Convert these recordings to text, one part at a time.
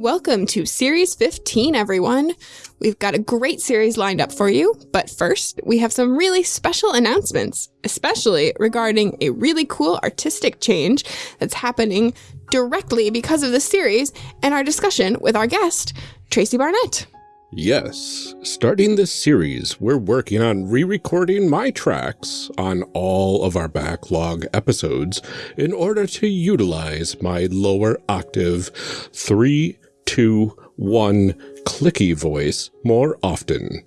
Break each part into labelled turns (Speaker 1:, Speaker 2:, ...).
Speaker 1: Welcome to Series 15, everyone. We've got a great series lined up for you, but first, we have some really special announcements, especially regarding a really cool artistic change that's happening directly because of this series and our discussion with our guest, Tracy Barnett.
Speaker 2: Yes, starting this series, we're working on re-recording my tracks on all of our backlog episodes in order to utilize my lower octave 3, 2, 1 clicky voice more often.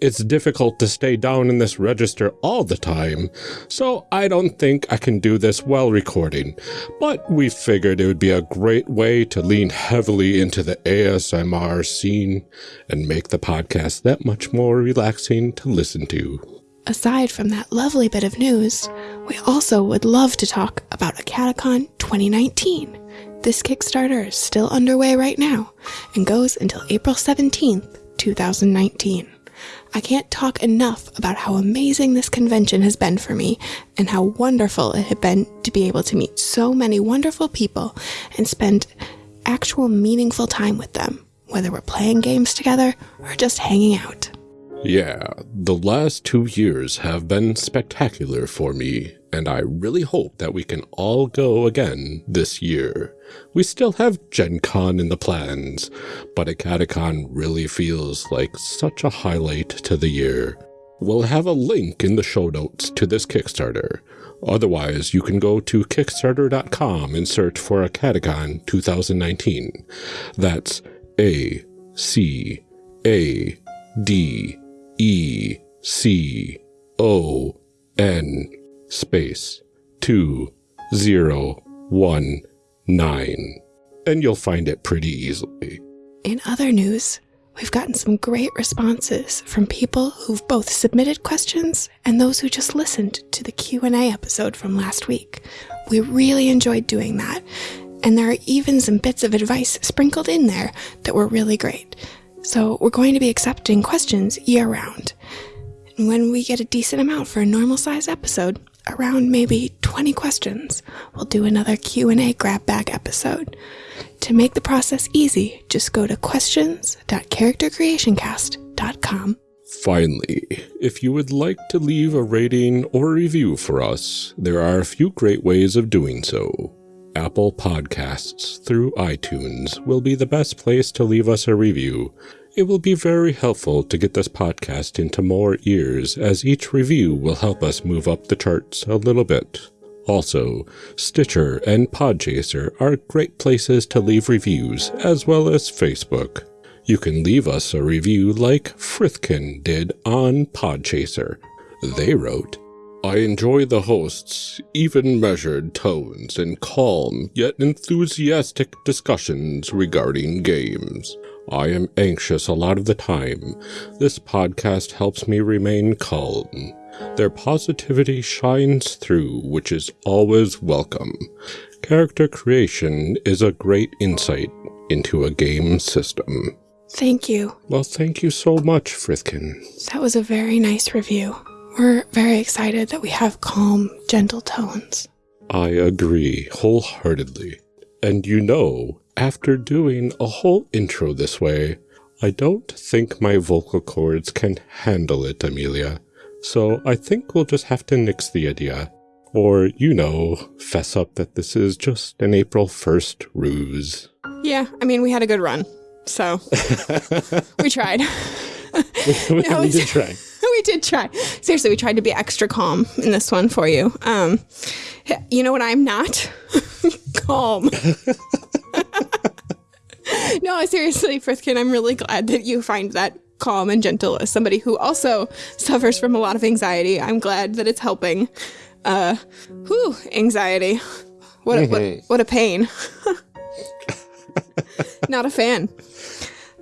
Speaker 2: It's difficult to stay down in this register all the time, so I don't think I can do this while recording, but we figured it would be a great way to lean heavily into the ASMR scene and make the podcast that much more relaxing to listen to.
Speaker 1: Aside from that lovely bit of news, we also would love to talk about Acadecon 2019. This Kickstarter is still underway right now and goes until April 17th, 2019. I can't talk enough about how amazing this convention has been for me and how wonderful it had been to be able to meet so many wonderful people and spend actual meaningful time with them, whether we're playing games together or just hanging out.
Speaker 2: Yeah, the last two years have been spectacular for me, and I really hope that we can all go again this year. We still have Gen Con in the plans, but Acadecon really feels like such a highlight to the year. We'll have a link in the show notes to this Kickstarter. Otherwise, you can go to Kickstarter.com and search for Acadecon 2019. That's A C A D E C O N space two zero one nine. And you'll find it pretty easily.
Speaker 1: In other news, we've gotten some great responses from people who've both submitted questions and those who just listened to the Q&A episode from last week. We really enjoyed doing that, and there are even some bits of advice sprinkled in there that were really great. So we're going to be accepting questions year round. And when we get a decent amount for a normal size episode, around maybe 20 questions, we'll do another Q&A grab bag episode. To make the process easy, just go to questions.charactercreationcast.com.
Speaker 2: Finally, if you would like to leave a rating or review for us, there are a few great ways of doing so. Apple Podcasts through iTunes will be the best place to leave us a review. It will be very helpful to get this podcast into more ears as each review will help us move up the charts a little bit. Also, Stitcher and Podchaser are great places to leave reviews, as well as Facebook. You can leave us a review like Frithkin did on Podchaser. They wrote, I enjoy the host's even measured tones and calm yet enthusiastic discussions regarding games. I am anxious a lot of the time. This podcast helps me remain calm. Their positivity shines through, which is always welcome. Character creation is a great insight into a game system.
Speaker 1: Thank you.
Speaker 2: Well, thank you so much, Frithkin.
Speaker 1: That was a very nice review. We're very excited that we have calm, gentle tones.
Speaker 2: I agree wholeheartedly. And you know, after doing a whole intro this way, I don't think my vocal cords can handle it, Amelia. So I think we'll just have to nix the idea. Or, you know, fess up that this is just an April 1st ruse.
Speaker 1: Yeah, I mean, we had a good run. So we tried.
Speaker 2: we,
Speaker 1: No,
Speaker 2: we did try.
Speaker 1: we did try. Seriously, we tried to be extra calm in this one for you. Um, you know what I'm not? calm. no, seriously, Frithkin, I'm really glad that you find that calm and gentle as somebody who also suffers from a lot of anxiety. I'm glad that it's helping. Uh, whew, anxiety. What a, what, what a pain. Not a fan.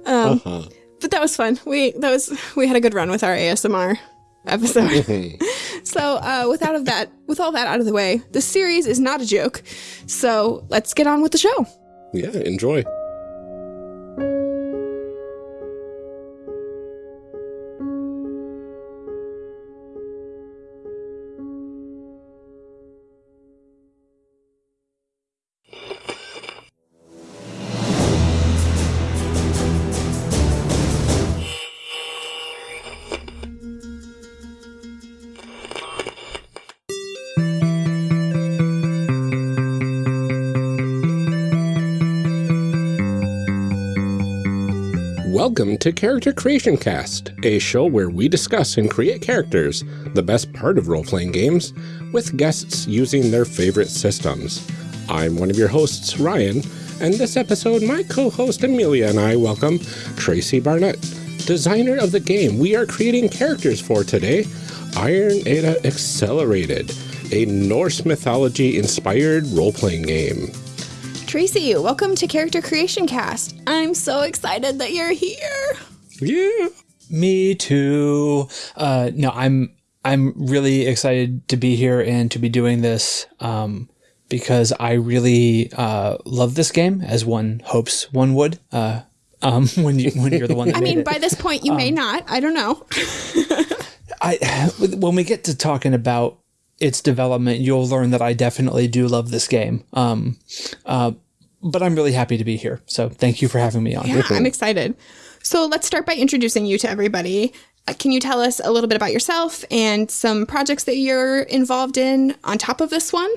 Speaker 1: Um,
Speaker 2: Uh-huh.
Speaker 1: But that was fun. We that was we had a good run with our ASMR episode. so uh, without of that, with all that out of the way, the series is not a joke. So let's get on with the show.
Speaker 2: Yeah, enjoy. Welcome to Character Creation Cast, a show where we discuss and create characters, the best part of role playing games, with guests using their favorite systems. I'm one of your hosts, Ryan, and this episode, my co host Amelia and I welcome Tracy Barnett, designer of the game we are creating characters for today Iron Edda Accelerated, a Norse mythology inspired role playing game.
Speaker 1: Tracy, welcome to Character Creation Cast. I'm so excited that you're here.
Speaker 2: Yeah.
Speaker 3: Me too. Uh, no, I'm I'm really excited to be here and to be doing this um, because I really uh, love this game, as one hopes one would. Uh, um, when you when you're the one. That
Speaker 1: I mean,
Speaker 3: it.
Speaker 1: by this point, you may not. I don't know.
Speaker 3: I when we get to talking about its development, you'll learn that I definitely do love this game. Um, uh, but I'm really happy to be here. So thank you for having me on.
Speaker 1: Yeah, I'm excited. So let's start by introducing you to everybody. Uh, Can you tell us a little bit about yourself and some projects that you're involved in on top of this one?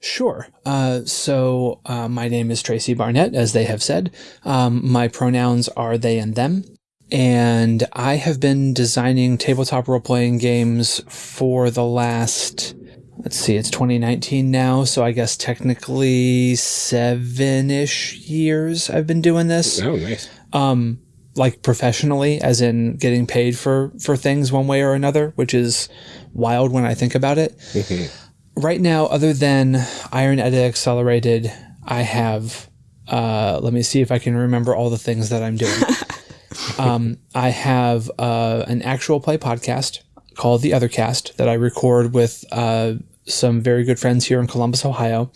Speaker 3: Sure. Uh, so uh, my name is Tracy Barnett, as they have said. Um, my pronouns are they and them. And I have been designing tabletop role playing games for the last, let's see, it's 2019 now. So I guess technically seven ish years I've been doing this
Speaker 2: Oh, nice.
Speaker 3: like professionally as in getting paid for for things one way or another which is wild when i think about it right now other than iron edda accelerated i have uh, let me see if i can remember all the things that i'm doing um, i have uh, an actual play podcast called the other cast that i record with uh, some very good friends here in columbus ohio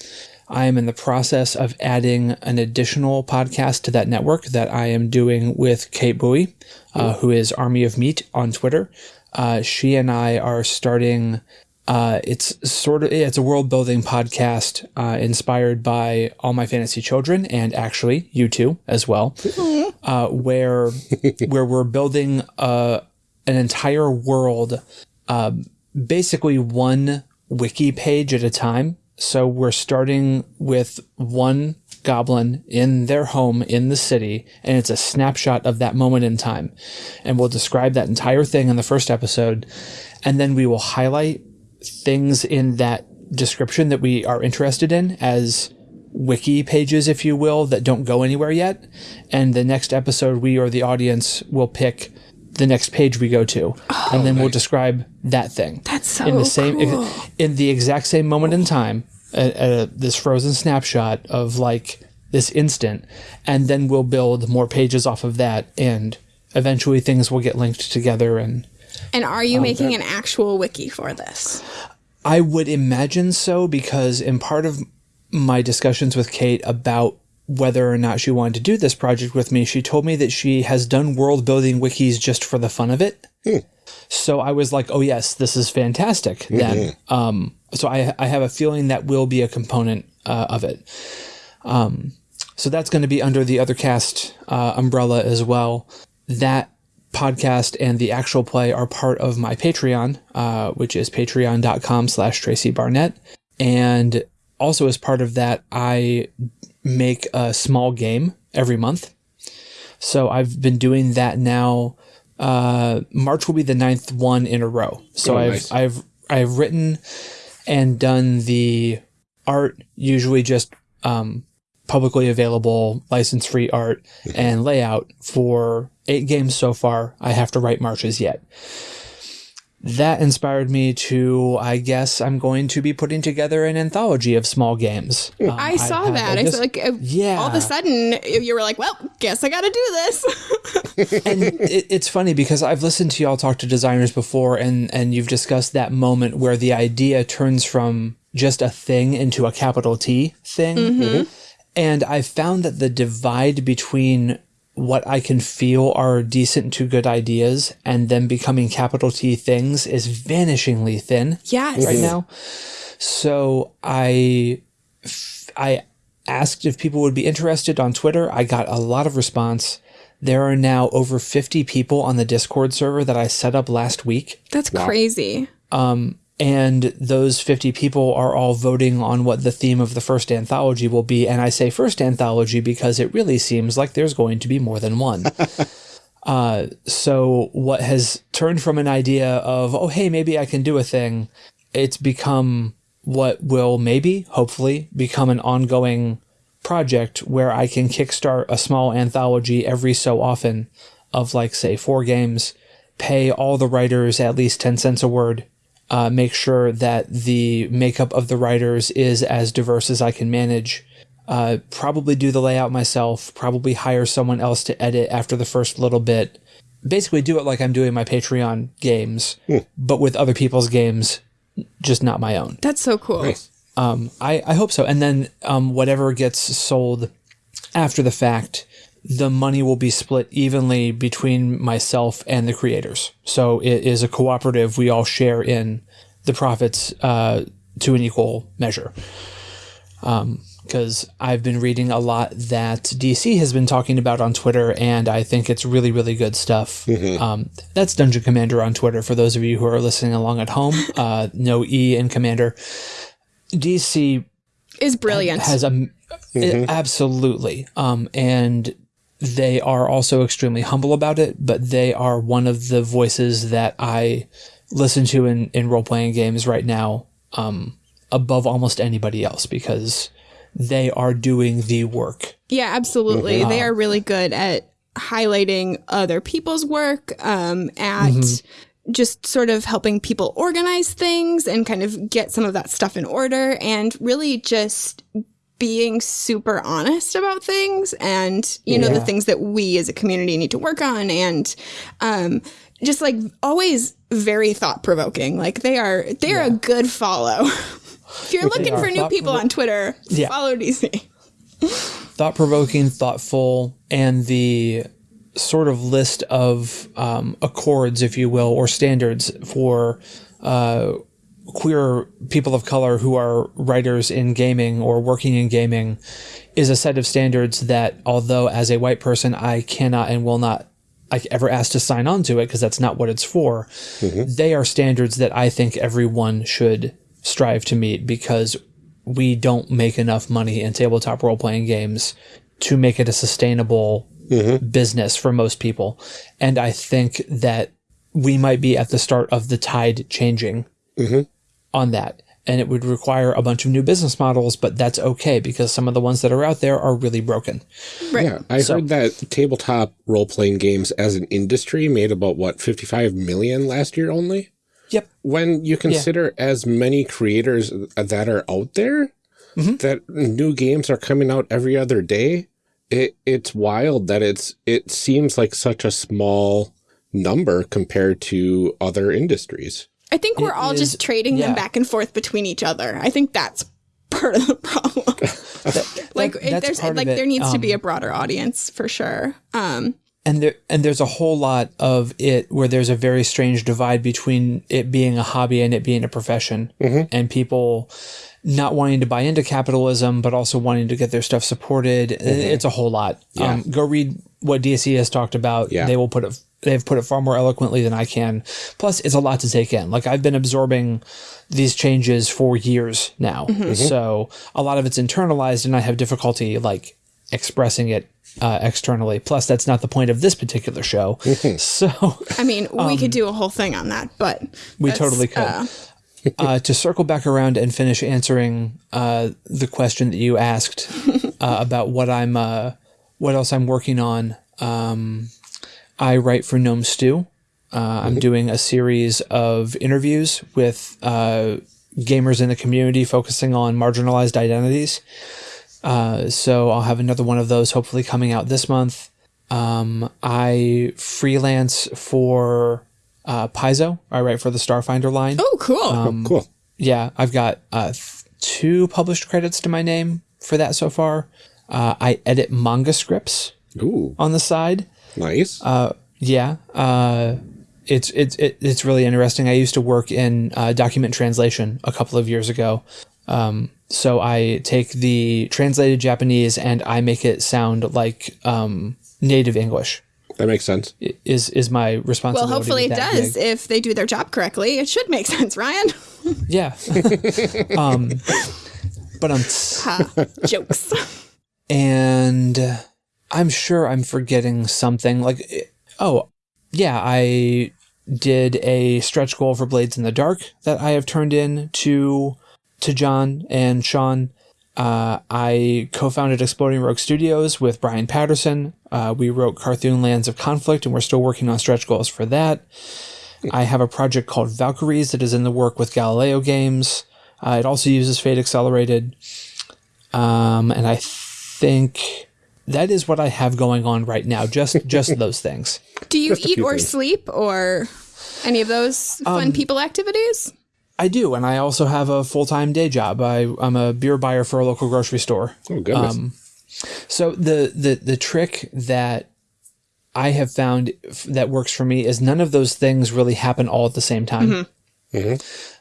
Speaker 3: I am in the process of adding an additional podcast to that network that I am doing with Kate Bowie, uh, who is Army of Meat on Twitter. Uh, she and I are starting. Uh, it's sort of it's a world building podcast uh, inspired by All My Fantasy Children and actually you two as well, uh, where where we're building uh, an entire world basically one wiki page at a time. So we're starting with one goblin in their home in the city, and it's a snapshot of that moment in time. And we'll describe that entire thing in the first episode, and then we will highlight things in that description that we are interested in as wiki pages, if you will, that don't go anywhere yet. And the next episode, we or the audience will pick the next page we go to, and then we'll oh, describe that thing
Speaker 1: That's so
Speaker 3: in the same
Speaker 1: cool.
Speaker 3: in the exact same moment in time, at, at this frozen snapshot of like this instant, and then we'll build more pages off of that, and eventually things will get linked together and.
Speaker 1: And are you oh, making an actual wiki for this?
Speaker 3: I would imagine so because in part of my discussions with Kate about whether or not she wanted to do this project with me, she told me that she has done world building wikis just for the fun of it. So I was like, oh yes, this is fantastic. Then, um, so I I have a feeling that will be a component uh, of it. Um, so that's going to be under the other cast uh, umbrella as well. That podcast and the actual play are part of my Patreon, uh, which is patreon.com slash Tracy Barnett. And also as part of that, I make a small game every month. So I've been doing that now. Uh, March will be the ninth one in a row. So
Speaker 2: Oh,
Speaker 3: I've,
Speaker 2: nice.
Speaker 3: I've, I've written and done the art, usually just, um, publicly available license free art and layout for eight games so far. I have to write marches yet. That inspired me to, I guess, I'm going to be putting together an anthology of small games. Um,
Speaker 1: I saw
Speaker 3: have
Speaker 1: that.
Speaker 3: a
Speaker 1: I
Speaker 3: dis-
Speaker 1: feel like uh,
Speaker 3: Yeah.
Speaker 1: all of a sudden you were like, well, guess I got to do this.
Speaker 3: and it, it's funny because I've listened to y'all talk to designers before, and and you've discussed that moment where the idea turns from just a thing into a capital T thing. And I found that the divide between what I can feel are decent to good ideas and them becoming capital T things is vanishingly thin
Speaker 1: yes.
Speaker 3: right now. So I I asked if people would be interested on Twitter. I got a lot of response. There are now over 50 people on the Discord server that I set up last week.
Speaker 1: That's crazy.
Speaker 3: Um, And those 50 people are all voting on what the theme of the first anthology will be. And I say first anthology because it really seems like there's going to be more than one. Uh, so what has turned from an idea of, oh, hey, maybe I can do a thing, it's become what will maybe, hopefully, become an ongoing project where I can kickstart a small anthology every so often of like, say, four games, pay all the writers at least 10 cents a word, uh, make sure that the makeup of the writers is as diverse as I can manage. Uh, probably do the layout myself, probably hire someone else to edit after the first little bit. Basically, do it like I'm doing my Patreon games, but with other people's games, just not my own.
Speaker 1: That's so cool.
Speaker 2: Nice.
Speaker 3: Um, I, I hope so. And then um, whatever gets sold after the fact, the money will be split evenly between myself and the creators. So it is a cooperative. We all share in the profits uh, to an equal measure. Because I've been reading a lot that DC has been talking about on Twitter, and I think it's really, really good stuff. Um, that's Dungeon Commander on Twitter for those of you who are listening along at home. Uh, no E in Commander. DC
Speaker 1: Is brilliant.
Speaker 3: has a absolutely um and they are also extremely humble about it but they are one of the voices that i listen to in in role-playing games right now um above almost anybody else because they are doing the work.
Speaker 1: Yeah, absolutely. They are really good at highlighting other people's work, um, at just sort of helping people organize things and kind of get some of that stuff in order and really just being super honest about things and you know the things that we as a community need to work on and um just like always very thought provoking like they are they're a good follow. If you're looking for new people on twitter
Speaker 3: Yeah.
Speaker 1: follow dc
Speaker 3: thought provoking, thoughtful, and the sort of list of um, accords, if you will, or standards for uh, queer people of color who are writers in gaming or working in gaming is a set of standards that, although as a white person, I cannot and will not like ever ask to sign on to it because that's not what it's for. Mm-hmm. They are standards that I think everyone should strive to meet because we don't make enough money in tabletop role playing games to make it a sustainable mm-hmm. business for most people. And I think that we might be at the start of the tide changing mm-hmm. On that. And it would require a bunch of new business models, but that's okay because some of the ones that are out there are really broken.
Speaker 1: right
Speaker 2: Yeah, I heard that tabletop role playing games as an industry made about what 55 million last year only.
Speaker 3: Yep.
Speaker 2: When you consider as many creators that are out there, mm-hmm. that new games are coming out every other day, it it's wild that it's it seems like such a small number compared to other industries.
Speaker 1: I think we're all
Speaker 3: is-
Speaker 1: just trading
Speaker 3: yeah.
Speaker 1: them back and forth between each other. I think that's part of the problem. like
Speaker 3: that-
Speaker 1: it,
Speaker 3: that's
Speaker 1: there's like there needs to be
Speaker 3: Um,
Speaker 1: a broader audience for sure. Um
Speaker 3: and there and there's a whole lot of it where there's a very strange divide between it being a hobby and it being a profession and people not wanting to buy into capitalism but also wanting to get their stuff supported it's a whole lot um, go read what DC has talked about
Speaker 2: Yeah.
Speaker 3: they will put it they've put it far more eloquently than I can plus it's a lot to take in like I've been absorbing these changes for years now so a lot of it's internalized and I have difficulty like expressing it uh, externally. Plus, that's not the point of this particular show. so
Speaker 1: I mean, we could do a whole thing on that, but
Speaker 3: Um, we totally could.
Speaker 1: uh,
Speaker 3: uh, to circle back around and finish answering uh, the question that you asked uh, about what I'm, uh, what else I'm working on. Um, I write for Gnome Stew. Uh, I'm doing a series of interviews with uh, gamers in the community focusing on marginalized identities. Uh, so I'll have another one of those hopefully coming out this month. Um, I freelance for uh, Paizo. I write for the Starfinder line.
Speaker 1: oh, cool.
Speaker 3: Um,
Speaker 2: cool.
Speaker 3: Yeah, I've got uh, two published credits to my name for that so far. Uh, I edit manga scripts
Speaker 2: Ooh,
Speaker 3: on the side.
Speaker 2: Nice.
Speaker 3: Yeah, uh, it's it's it, it's really interesting. I used to work in uh, document translation a couple of years ago. Um, so I take the translated Japanese and I make it sound like um, native English.
Speaker 2: that makes sense.
Speaker 3: Is is my responsibility?
Speaker 1: well, hopefully it does
Speaker 3: gig.
Speaker 1: if they do their job correctly. It should make sense, Ryan.
Speaker 3: Yeah. um, but I'm
Speaker 1: Ha, jokes.
Speaker 3: and I'm sure I'm forgetting something. Like Oh, yeah, I did a stretch goal for Blades in the Dark that I have turned in to to John and Sean. Uh, I co-founded Exploding Rogue Studios with Brian Patterson. Uh, we wrote Karthun Lands of Conflict, and we're still working on stretch goals for that. I have a project called Valkyries that is in the work with Galileo Games. Uh, it also uses Fate Accelerated, um, and I think that is what I have going on right now. Just just those things.
Speaker 1: Do you
Speaker 2: Just
Speaker 1: eat or
Speaker 2: things.
Speaker 1: sleep or any of those fun people activities?
Speaker 3: I do, and I also have a full time day job. I, I'm a beer buyer for a local grocery store.
Speaker 2: Oh goodness.
Speaker 3: Um, So the the the trick that I have found f- that works for me is none of those things really happen all at the same time.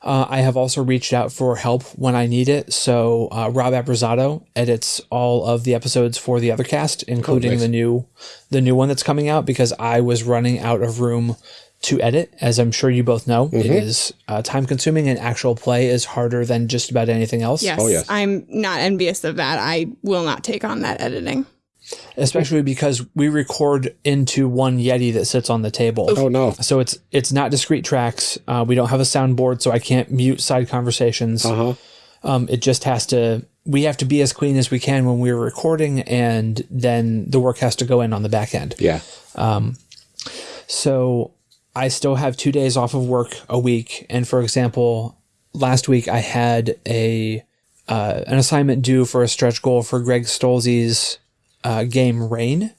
Speaker 3: Uh, I have also reached out for help when I need it. So uh, Rob Abrazado edits all of the episodes for the other cast, including
Speaker 2: nice.
Speaker 3: the new the new one that's coming out because I was running out of room to edit. As I'm sure you both know, it is uh, time consuming, and actual play is harder than just about anything else.
Speaker 1: Yes,
Speaker 2: Oh, yes.
Speaker 1: I'm not envious of that. I will not take on that editing.
Speaker 3: Especially because we record into one Yeti that sits on the table.
Speaker 2: oh no.
Speaker 3: So it's it's not discrete tracks. Uh, we don't have a soundboard, so I can't mute side conversations.
Speaker 2: Uh huh.
Speaker 3: Um, it just has to. We have to be as clean as we can when we're recording, and then the work has to go in on the back end.
Speaker 2: Yeah.
Speaker 3: So I still have two days off of work a week. And for example, last week I had a uh, an assignment due for a stretch goal for Greg Stolze's uh, game Rain,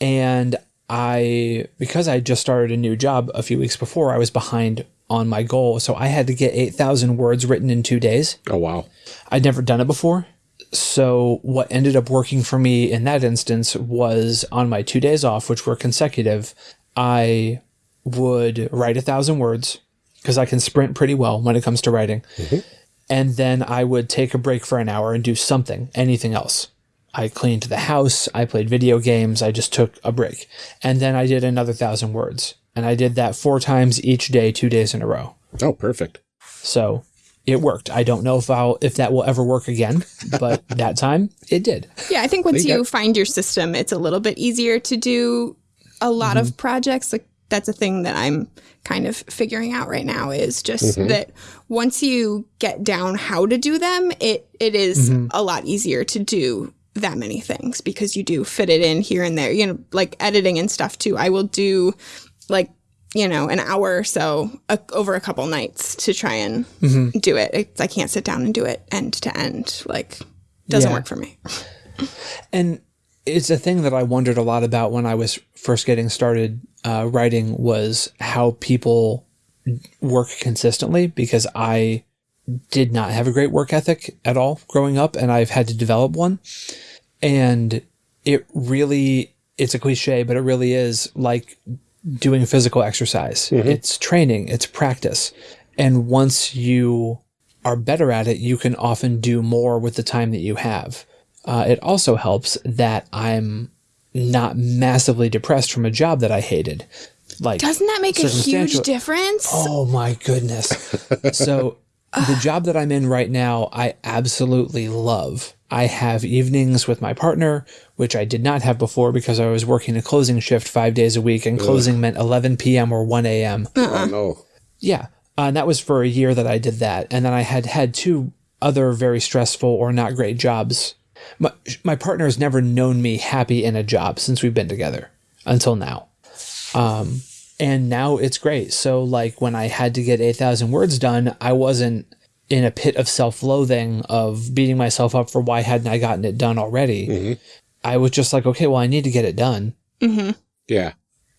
Speaker 3: and I because I just started a new job a few weeks before, I was behind on my goal, so I had to get eight thousand words written in two days.
Speaker 2: Oh wow.
Speaker 3: I'd never done it before. So what ended up working for me in that instance was on my two days off, which were consecutive, I would write a thousand words because I can sprint pretty well when it comes to writing. And then I would take a break for an hour and do something, anything else. I cleaned the house, I played video games, I just took a break. And then I did another thousand words. And I did that four times each day, two days in a row.
Speaker 2: Oh perfect.
Speaker 3: So it worked. I don't know if I'll if that will ever work again, but that time it did.
Speaker 1: Yeah, I think once
Speaker 2: you
Speaker 1: you
Speaker 2: got-
Speaker 1: find your system, it's a little bit easier to do a lot of mm-hmm. projects. Like that's a thing that I'm kind of figuring out right now is just mm-hmm. that once you get down how to do them, it it is mm-hmm. a lot easier to do that many things because you do fit it in here and there. You know, like editing and stuff too. I will do like you know an hour or so a, over a couple nights to try and do it. I, I can't sit down and do it end to end. Like doesn't
Speaker 3: Yeah.
Speaker 1: work for me.
Speaker 3: And it's a thing that I wondered a lot about when I was first getting started uh, writing was how people work consistently because I did not have a great work ethic at all growing up and I've had to develop one. And it really, it's a cliche, but it really is like doing physical exercise. It's training, it's practice. And once you are better at it, you can often do more with the time that you have. Uh, it also helps that I'm not massively depressed from a job that I hated. Like,
Speaker 1: Doesn't that make a huge difference?
Speaker 3: Oh my goodness. so the job that I'm in right now, I absolutely love. I have evenings with my partner, which I did not have before because I was working a closing shift five days a week, and closing meant 11 p.m. or 1 a.m.
Speaker 2: Oh no.
Speaker 3: Yeah. Uh, and that was for a year that I did that. And then I had had two other very stressful or not great jobs. My, my partner has never known me happy in a job since we've been together until now. Um, and now it's great. So, like, when I had to get 8,000 words done, I wasn't in a pit of self loathing of beating myself up for why hadn't I gotten it done already. Mm-hmm. I was just like, okay, well, I need to get it done. Mm-hmm.
Speaker 2: Yeah.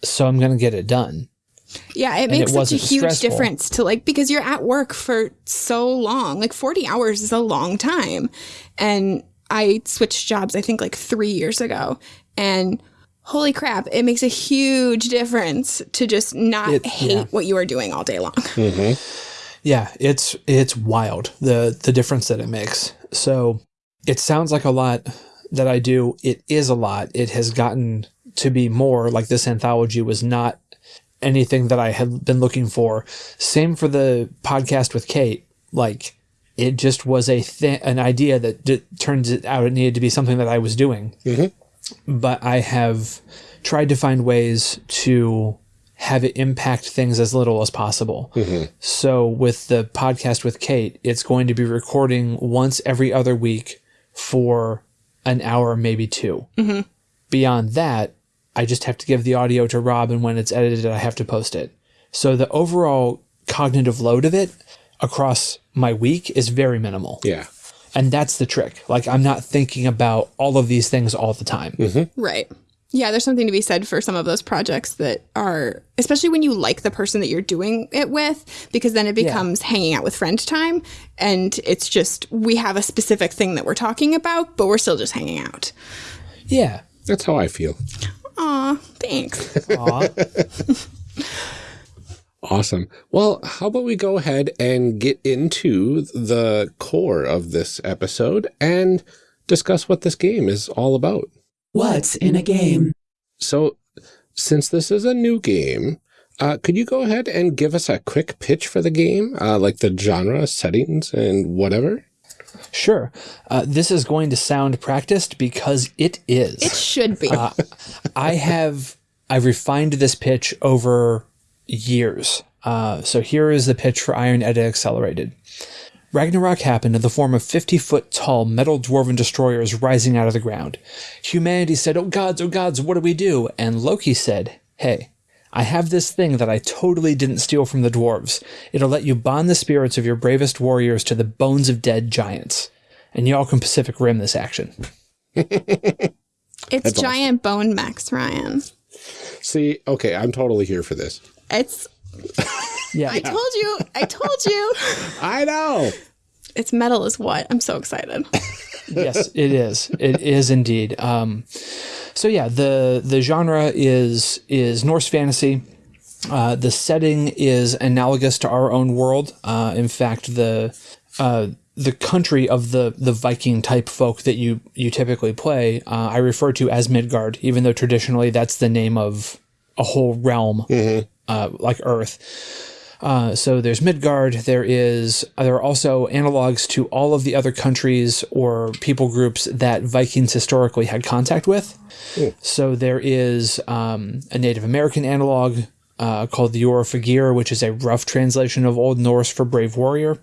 Speaker 3: So I'm going to get it done.
Speaker 1: Yeah, it
Speaker 3: it
Speaker 1: makes such a huge
Speaker 3: stressful.
Speaker 1: difference to like because you're at work for so long. Like 40 hours is a long time. And I switched jobs I think like 3 years ago and holy crap, it makes a huge difference to just not
Speaker 3: It-
Speaker 1: hate
Speaker 3: yeah.
Speaker 1: what you are doing all day long. Mm-hmm.
Speaker 3: Yeah, it's it's wild the the difference that it makes. So it sounds like a lot that I do. It is a lot. It has gotten to be more like this anthology was not anything that I had been looking for. Same for the podcast with Kate. Like it just was a th- an idea that d- turns it out it needed to be something that I was doing. Mm-hmm. But I have tried to find ways to have it impact things as little as possible. Mm-hmm. So with the podcast with Kate, it's going to be recording once every other week for an hour, maybe 2 mm-hmm. Beyond that, I just have to give the audio to Rob, and when it's edited, I have to post it. So the overall cognitive load of it across my week is very minimal.
Speaker 2: Yeah.
Speaker 3: And that's the trick. Like, I'm not thinking about all of these things all the time. Mm-hmm.
Speaker 1: Right. Yeah, there's something to be said for some of those projects that are, especially when you like the person that you're doing it with, because then it becomes hanging out with friend time. And it's just, we have a specific thing that we're talking about, but we're still just hanging out.
Speaker 3: Yeah.
Speaker 2: That's how I feel.
Speaker 1: Aw, thanks.
Speaker 3: Aw.
Speaker 2: Awesome. Well, how about we go ahead and get into the core of this episode and discuss what this game is all about.
Speaker 4: What's in a game?
Speaker 2: So, since this is a new game, uh, could you go ahead and give us a quick pitch for the game, uh, like the genre, settings, and whatever?
Speaker 3: Sure. Uh, this is going to sound practiced because it is.
Speaker 1: It should be.
Speaker 3: I have I've refined this pitch over years. Uh, so here is the pitch for Iron Edda Accelerated. Ragnarok happened in the form of 50 foot tall metal dwarven destroyers rising out of the ground. Humanity said, Oh gods, oh gods, what do we do? And Loki said, Hey, I have this thing that I totally didn't steal from the dwarves. It'll let you bond the spirits of your bravest warriors to the bones of dead giants. And y'all can Pacific Rim this action.
Speaker 1: it's giant bone mechs, Ryan.
Speaker 2: See, okay, I'm totally here for this.
Speaker 1: It's,
Speaker 3: Yeah.
Speaker 1: I told you, I told you.
Speaker 2: I know.
Speaker 1: It's metal is what? I'm so excited.
Speaker 3: yes, it is. It is indeed. Um, so yeah, the the genre is is Norse fantasy. Uh, the setting is analogous to our own world. Uh, in fact, the uh, the country of the the Viking type folk that you you typically play, uh, I refer to as Midgard, even though traditionally that's the name of a whole realm, uh, like Earth. Uh, so there's Midgard. There is there are also analogs to all of the other countries or people groups that Vikings historically had contact with. So there is um, a Native American analog uh, called the Orofagir, which is a rough translation of Old Norse for brave warrior.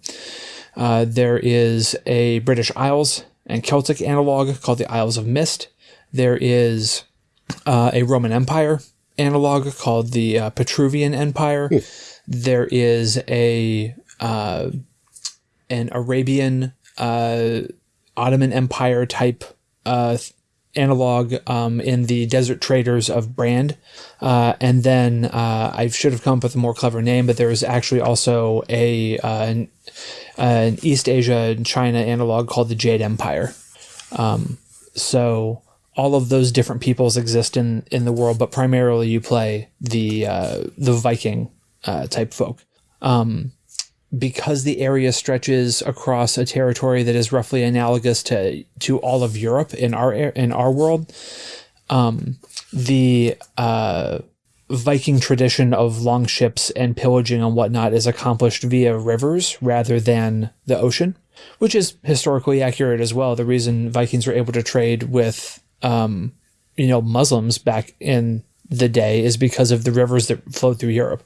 Speaker 3: Uh, there is a British Isles and Celtic analog called the Isles of Mist. There is uh, a Roman Empire analog called the uh, Petruvian Empire. There is a uh, an Arabian uh, Ottoman Empire type uh, analog um, in the Desert Traders of Brand, uh, and then uh, I should have come up with a more clever name, but there is actually also a uh, an, an East Asia and China analog called the Jade Empire. Um, so all of those different peoples exist in in the world, but primarily you play the uh, the Viking uh, type folk. Um, because the area stretches across a territory that is roughly analogous to to all of Europe in our in our world, um, the uh, Viking tradition of long ships and pillaging and whatnot is accomplished via rivers rather than the ocean, which is historically accurate as well. The reason Vikings were able to trade with, um, you know, Muslims back in the day is because of the rivers that flowed through Europe,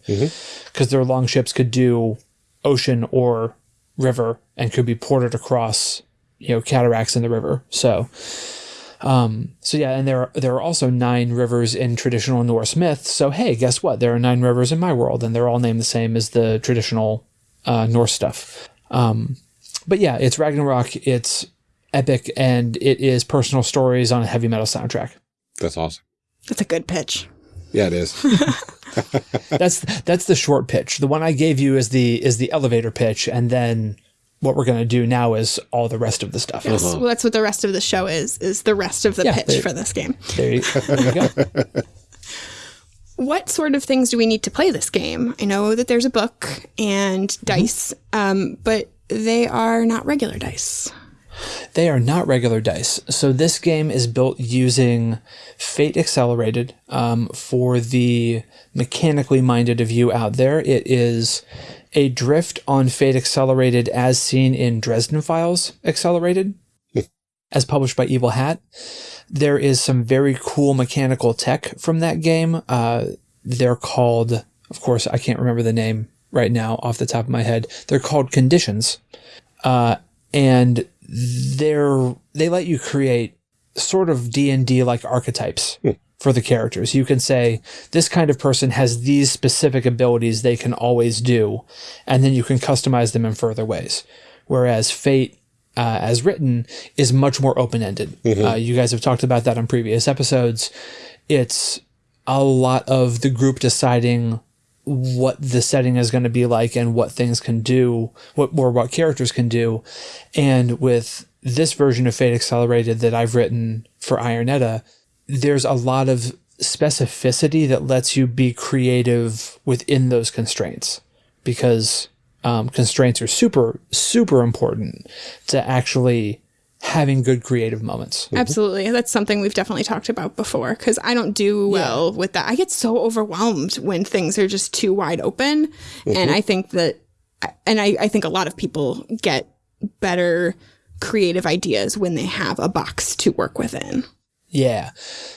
Speaker 3: because their long ships could do ocean or river and could be ported across, you know, cataracts in the river. So, um, so yeah, and there are, there are also nine rivers in traditional Norse myth. So hey, guess what? There are nine rivers in my world, and they're all named the same as the traditional uh, Norse stuff. Um, but yeah, it's Ragnarok. It's epic, and it is personal stories on a heavy metal soundtrack.
Speaker 2: That's awesome.
Speaker 1: That's a good pitch.
Speaker 2: Yeah, it is.
Speaker 3: That's that's the short pitch. The one I gave you is the is the elevator pitch, and then what we're gonna do now is all the rest of the stuff.
Speaker 1: Yes. Well, that's what the rest of the show is, is the rest of the
Speaker 3: Yeah,
Speaker 1: pitch
Speaker 3: they-
Speaker 1: for this game.
Speaker 3: There you, there you go.
Speaker 1: What sort of things do we need to play this game? I know that there's a book and dice, um, but they are not regular dice.
Speaker 3: They are not regular dice. So this game is built using Fate Accelerated. Um, for the mechanically minded of you out there, it is a drift on Fate Accelerated as seen in Dresden Files Accelerated. as published by Evil Hat. There is some very cool mechanical tech from that game. Uh, they're called, of course, I can't remember the name right now off the top of my head. They're called conditions. Uh, and they're, they let you create sort of D&D like archetypes for the characters. You can say this kind of person has these specific abilities they can always do, and then you can customize them in further ways. Whereas Fate, uh, as written, is much more open ended. Uh, you guys have talked about that on previous episodes. It's a lot of the group deciding what the setting is going to be like and what things can do, what or what characters can do. And with this version of Fate Accelerated that I've written for Iron Edda, there's a lot of specificity that lets you be creative within those constraints because um, constraints are super, super important to actually having good creative moments.
Speaker 1: Absolutely. That's something we've definitely talked about before because I don't do well with that. I get so overwhelmed when things are just too wide open. And I think that, and I, I think a lot of people get better creative ideas when they have a box to work within.
Speaker 3: Yeah.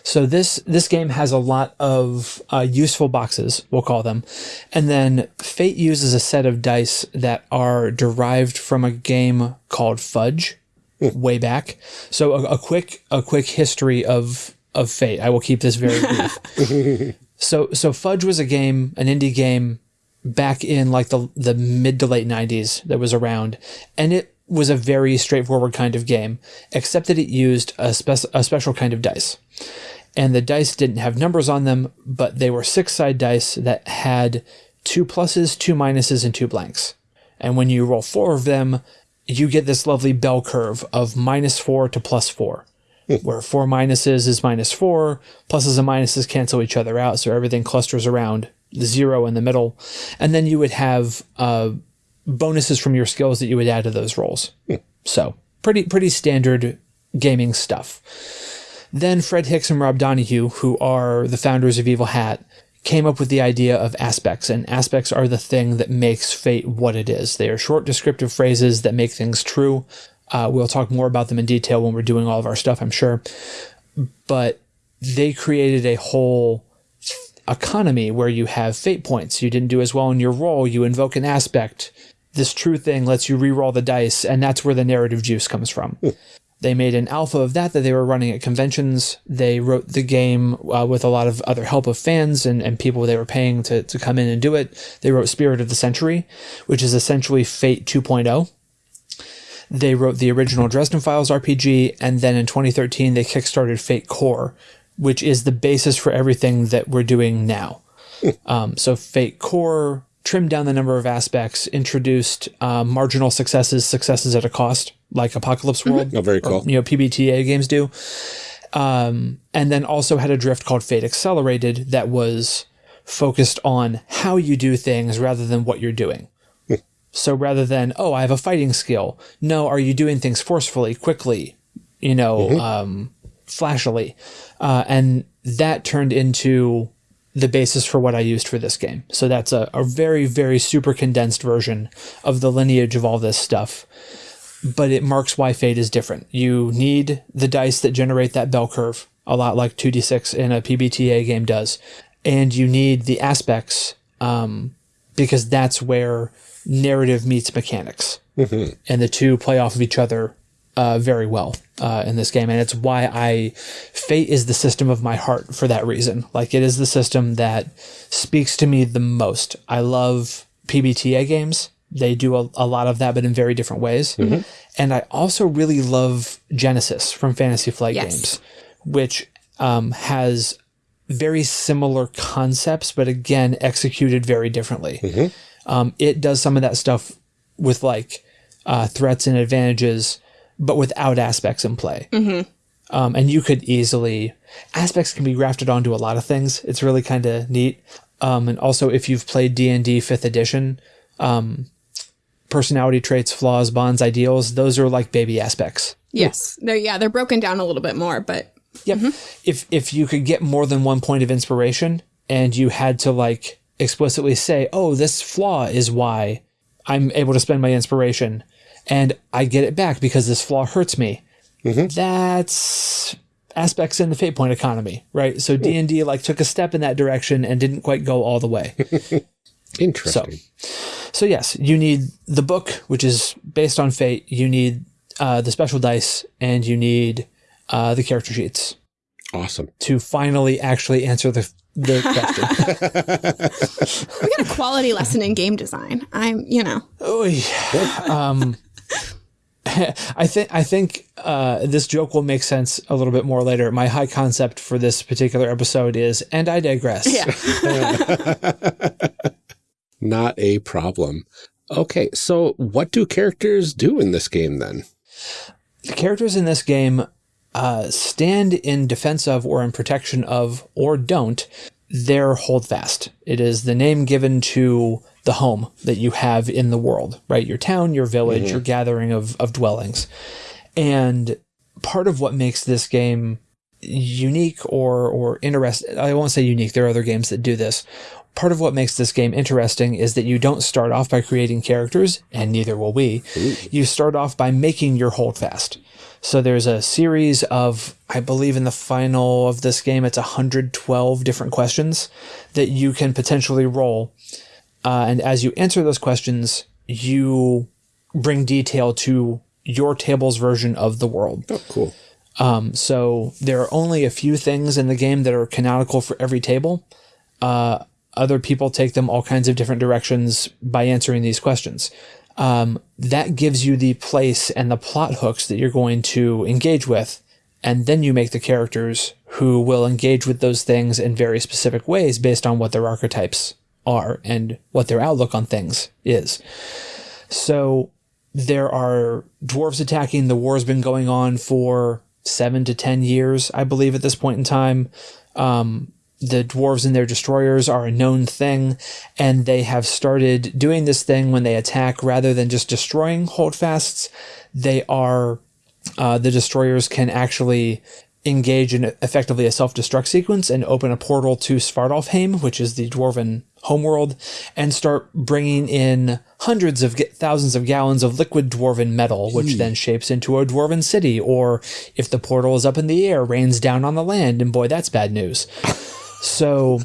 Speaker 3: So this this game has a lot of uh, useful boxes, we'll call them, and then Fate uses a set of dice that are derived from a game called Fudge, way back. So a, a quick a quick history of of Fate. I will keep this very brief. so so Fudge was a game, an indie game back in like the the mid to late 90s that was around and it was a very straightforward kind of game except that it used a, spec- a special kind of dice and the dice didn't have numbers on them but they were six side dice that had two pluses two minuses and two blanks and when you roll four of them you get this lovely bell curve of minus four to plus four where four minuses is minus four, pluses and minuses cancel each other out, so everything clusters around the zero in the middle. And then you would have uh, bonuses from your skills that you would add to those rolls. So pretty pretty standard gaming stuff. Then Fred Hicks and Rob Donoghue, who are the founders of Evil Hat, came up with the idea of aspects, and aspects are the thing that makes fate what it is. They are short descriptive phrases that make things true. Uh, we'll talk more about them in detail when we're doing all of our stuff, I'm sure. But they created a whole economy where you have fate points. You didn't do as well in your roll, you invoke an aspect. This true thing lets you re-roll the dice, and that's where the narrative juice comes from. They made an alpha of that that they were running at conventions. They wrote the game uh, with a lot of other help of fans and, and people they were paying to, to come in and do it. They wrote Spirit of the Century, which is essentially Fate 2.0. They wrote the original Dresden Files RPG, and then in 2013 they kickstarted Fate Core, which is the basis for everything that we're doing now. um, so Fate Core trimmed down the number of aspects, introduced uh, marginal successes, successes at a cost, like Apocalypse World.
Speaker 2: Oh, very
Speaker 3: or,
Speaker 2: cool.
Speaker 3: you know, PBTA games do. Um, and then also had a drift called Fate Accelerated that was focused on how you do things rather than what you're doing. So rather than, oh, I have a fighting skill. No, are you doing things forcefully, quickly, you know, um, flashily? Uh, and that turned into the basis for what I used for this game. So that's a, a very, very super condensed version of the lineage of all this stuff. But it marks why Fate is different. You need the dice that generate that bell curve, a lot like 2d6 in a PBTA game does. And you need the aspects um, because that's where narrative meets mechanics. And the two play off of each other uh, very well uh, in this game. And it's why I, Fate is the system of my heart for that reason. Like it is the system that speaks to me the most. I love PBTA games. They do a, a lot of that, but in very different ways. And I also really love Genesys from Fantasy Flight
Speaker 1: Yes.
Speaker 3: games, which um, has very similar concepts, but again, executed very differently. Um, it does some of that stuff with like uh, threats and advantages, but without aspects in play. Um, and you could easily aspects can be grafted onto a lot of things. It's really kind of neat. Um, and also, if you've played D and D Fifth Edition, um, personality traits, flaws, bonds, ideals, those are like baby aspects.
Speaker 1: Yes. They're yeah, they're broken down a little bit more, but
Speaker 3: Yep. If if you could get more than one point of inspiration and you had to like explicitly say, "Oh, this flaw is why I'm able to spend my inspiration and I get it back because this flaw hurts me." that's aspects in the fate point economy, right? So D and D like took a step in that direction and didn't quite go all the way.
Speaker 2: Interesting.
Speaker 3: So yes, you need the book, which is based on fate. You need uh, the special dice, and you need uh, the character sheets
Speaker 2: Awesome.
Speaker 3: to finally actually answer the the question.
Speaker 1: We got a quality lesson in game design. I'm, you know,
Speaker 3: Oy. Um, I think I think uh, this joke will make sense a little bit more later. My high concept for this particular episode is, and I digress.
Speaker 1: yeah.
Speaker 2: Not a problem. Okay, so what do characters do in this game then?
Speaker 3: The characters in this game uh, stand in defense of, or in protection of, or don't their holdfast. It is the name given to the home that you have in the world, right? Your town, your village, mm-hmm. your gathering of, of dwellings. And part of what makes this game unique or or interesting I won't say unique there are other games that do this part of what makes this game interesting is that you don't start off by creating characters and neither will we you start off by making your holdfast so there's a series of I believe in the final of this game it's 112 different questions that you can potentially roll uh, and as you answer those questions you bring detail to your table's version of the world
Speaker 2: Oh, cool.
Speaker 3: um, so there are only a few things in the game that are canonical for every table. Uh, other people take them all kinds of different directions by answering these questions. Um, that gives you the place and the plot hooks that you're going to engage with. And then you make the characters who will engage with those things in very specific ways based on what their archetypes are and what their outlook on things is. So there are dwarves attacking. The war's been going on for seven to ten years, I believe, at this point in time. Um, the dwarves and their destroyers are a known thing, and they have started doing this thing when they attack rather than just destroying holdfasts. They are uh, the destroyers can actually engage in effectively a self-destruct sequence and open a portal to Svartalfheim, which is the dwarven homeworld, and start bringing in hundreds of thousands of gallons of liquid dwarven metal, which then shapes into a dwarven city. Or if the portal is up in the air, rains down on the land, and boy, that's bad news. so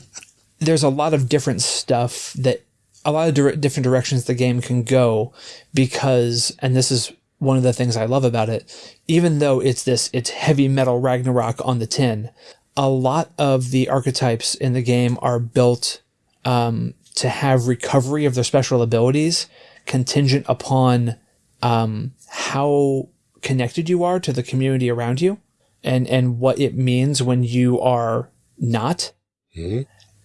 Speaker 3: there's a lot of different stuff that a lot of dir- different directions the game can go because, and this is one of the things I love about it, even though it's this, it's heavy metal Ragnarok on the tin, a lot of the archetypes in the game are built um, to have recovery of their special abilities contingent upon um, how connected you are to the community around you and, and what it means when you are not.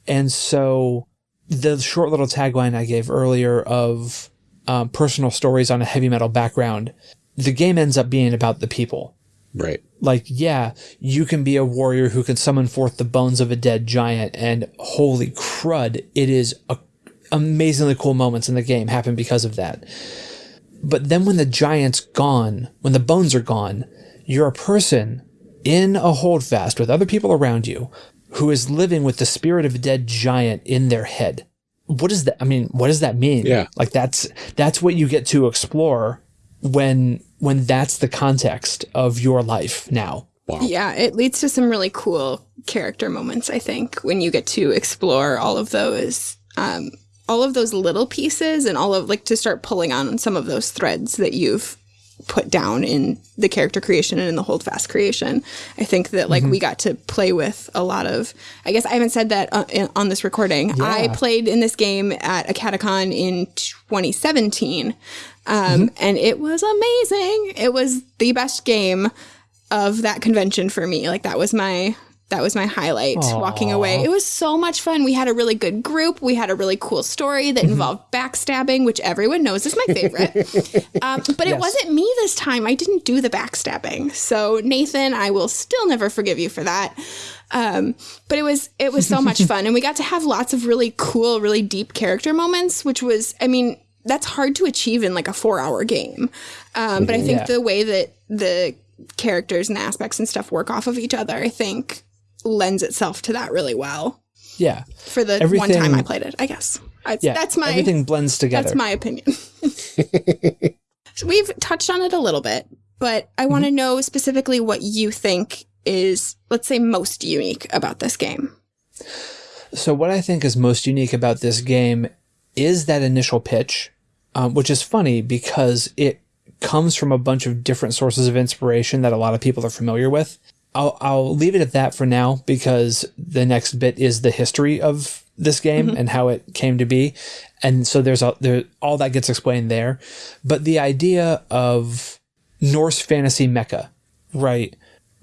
Speaker 3: And so the short little tagline I gave earlier of um, personal stories on a heavy metal background, the game ends up being about the people.
Speaker 2: Right.
Speaker 3: Like, yeah, you can be a warrior who can summon forth the bones of a dead giant, and holy crud, it is a, amazingly cool moments in the game happen because of that. But then when the giant's gone, when the bones are gone, you're a person in a holdfast with other people around you who is living with the spirit of a dead giant in their head. What does that I mean, what does that mean?
Speaker 2: Yeah.
Speaker 3: Like that's that's what you get to explore when when that's the context of your life now.
Speaker 2: Wow.
Speaker 1: Yeah, it leads to some really cool character moments, I think, when you get to explore all of those um all of those little pieces and all of like to start pulling on some of those threads that you've put down in the character creation and in the holdfast creation. I think that like we got to play with a lot of I guess I haven't said that uh, on this recording. I played in this game at a catacon in 2017. Um, and it was amazing. It was the best game of that convention for me. Like that was my that was my highlight walking away. It was so much fun. We had a really good group. We had a really cool story that involved backstabbing, which everyone knows is my favorite. um, but it wasn't me this time. I didn't do the backstabbing. So Nathan, I will still never forgive you for that. Um, but it was it was so much fun, and we got to have lots of really cool, really deep character moments, which was, I mean, that's hard to achieve in like a four hour game. Um, but I think
Speaker 3: Yeah.
Speaker 1: the way that the characters and aspects and stuff work off of each other, I think lends itself to that really well
Speaker 3: Yeah.
Speaker 1: for the one time I played it, I guess. I,
Speaker 3: Yeah.
Speaker 1: that's my
Speaker 3: everything blends together.
Speaker 1: that's my opinion. So We've touched on it a little bit, but I want to know specifically what you think is, let's say, most unique about this game.
Speaker 3: So, what I think is most unique about this game is that initial pitch, um, which is funny because it comes from a bunch of different sources of inspiration that a lot of people are familiar with. I'll, I'll leave it at that for now because the next bit is the history of this game mm-hmm. and how it came to be. And so there's a, there, all that gets explained there. But the idea of Norse fantasy mecha, right?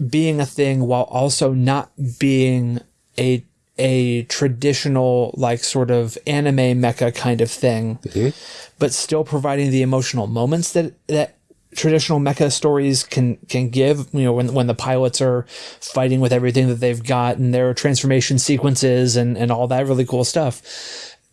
Speaker 3: Being a thing while also not being a a traditional like sort of anime mecha kind of thing, mm-hmm. but still providing the emotional moments that that traditional mecha stories can can give. You know, when when the pilots are fighting with everything that they've got and their transformation sequences and and all that really cool stuff,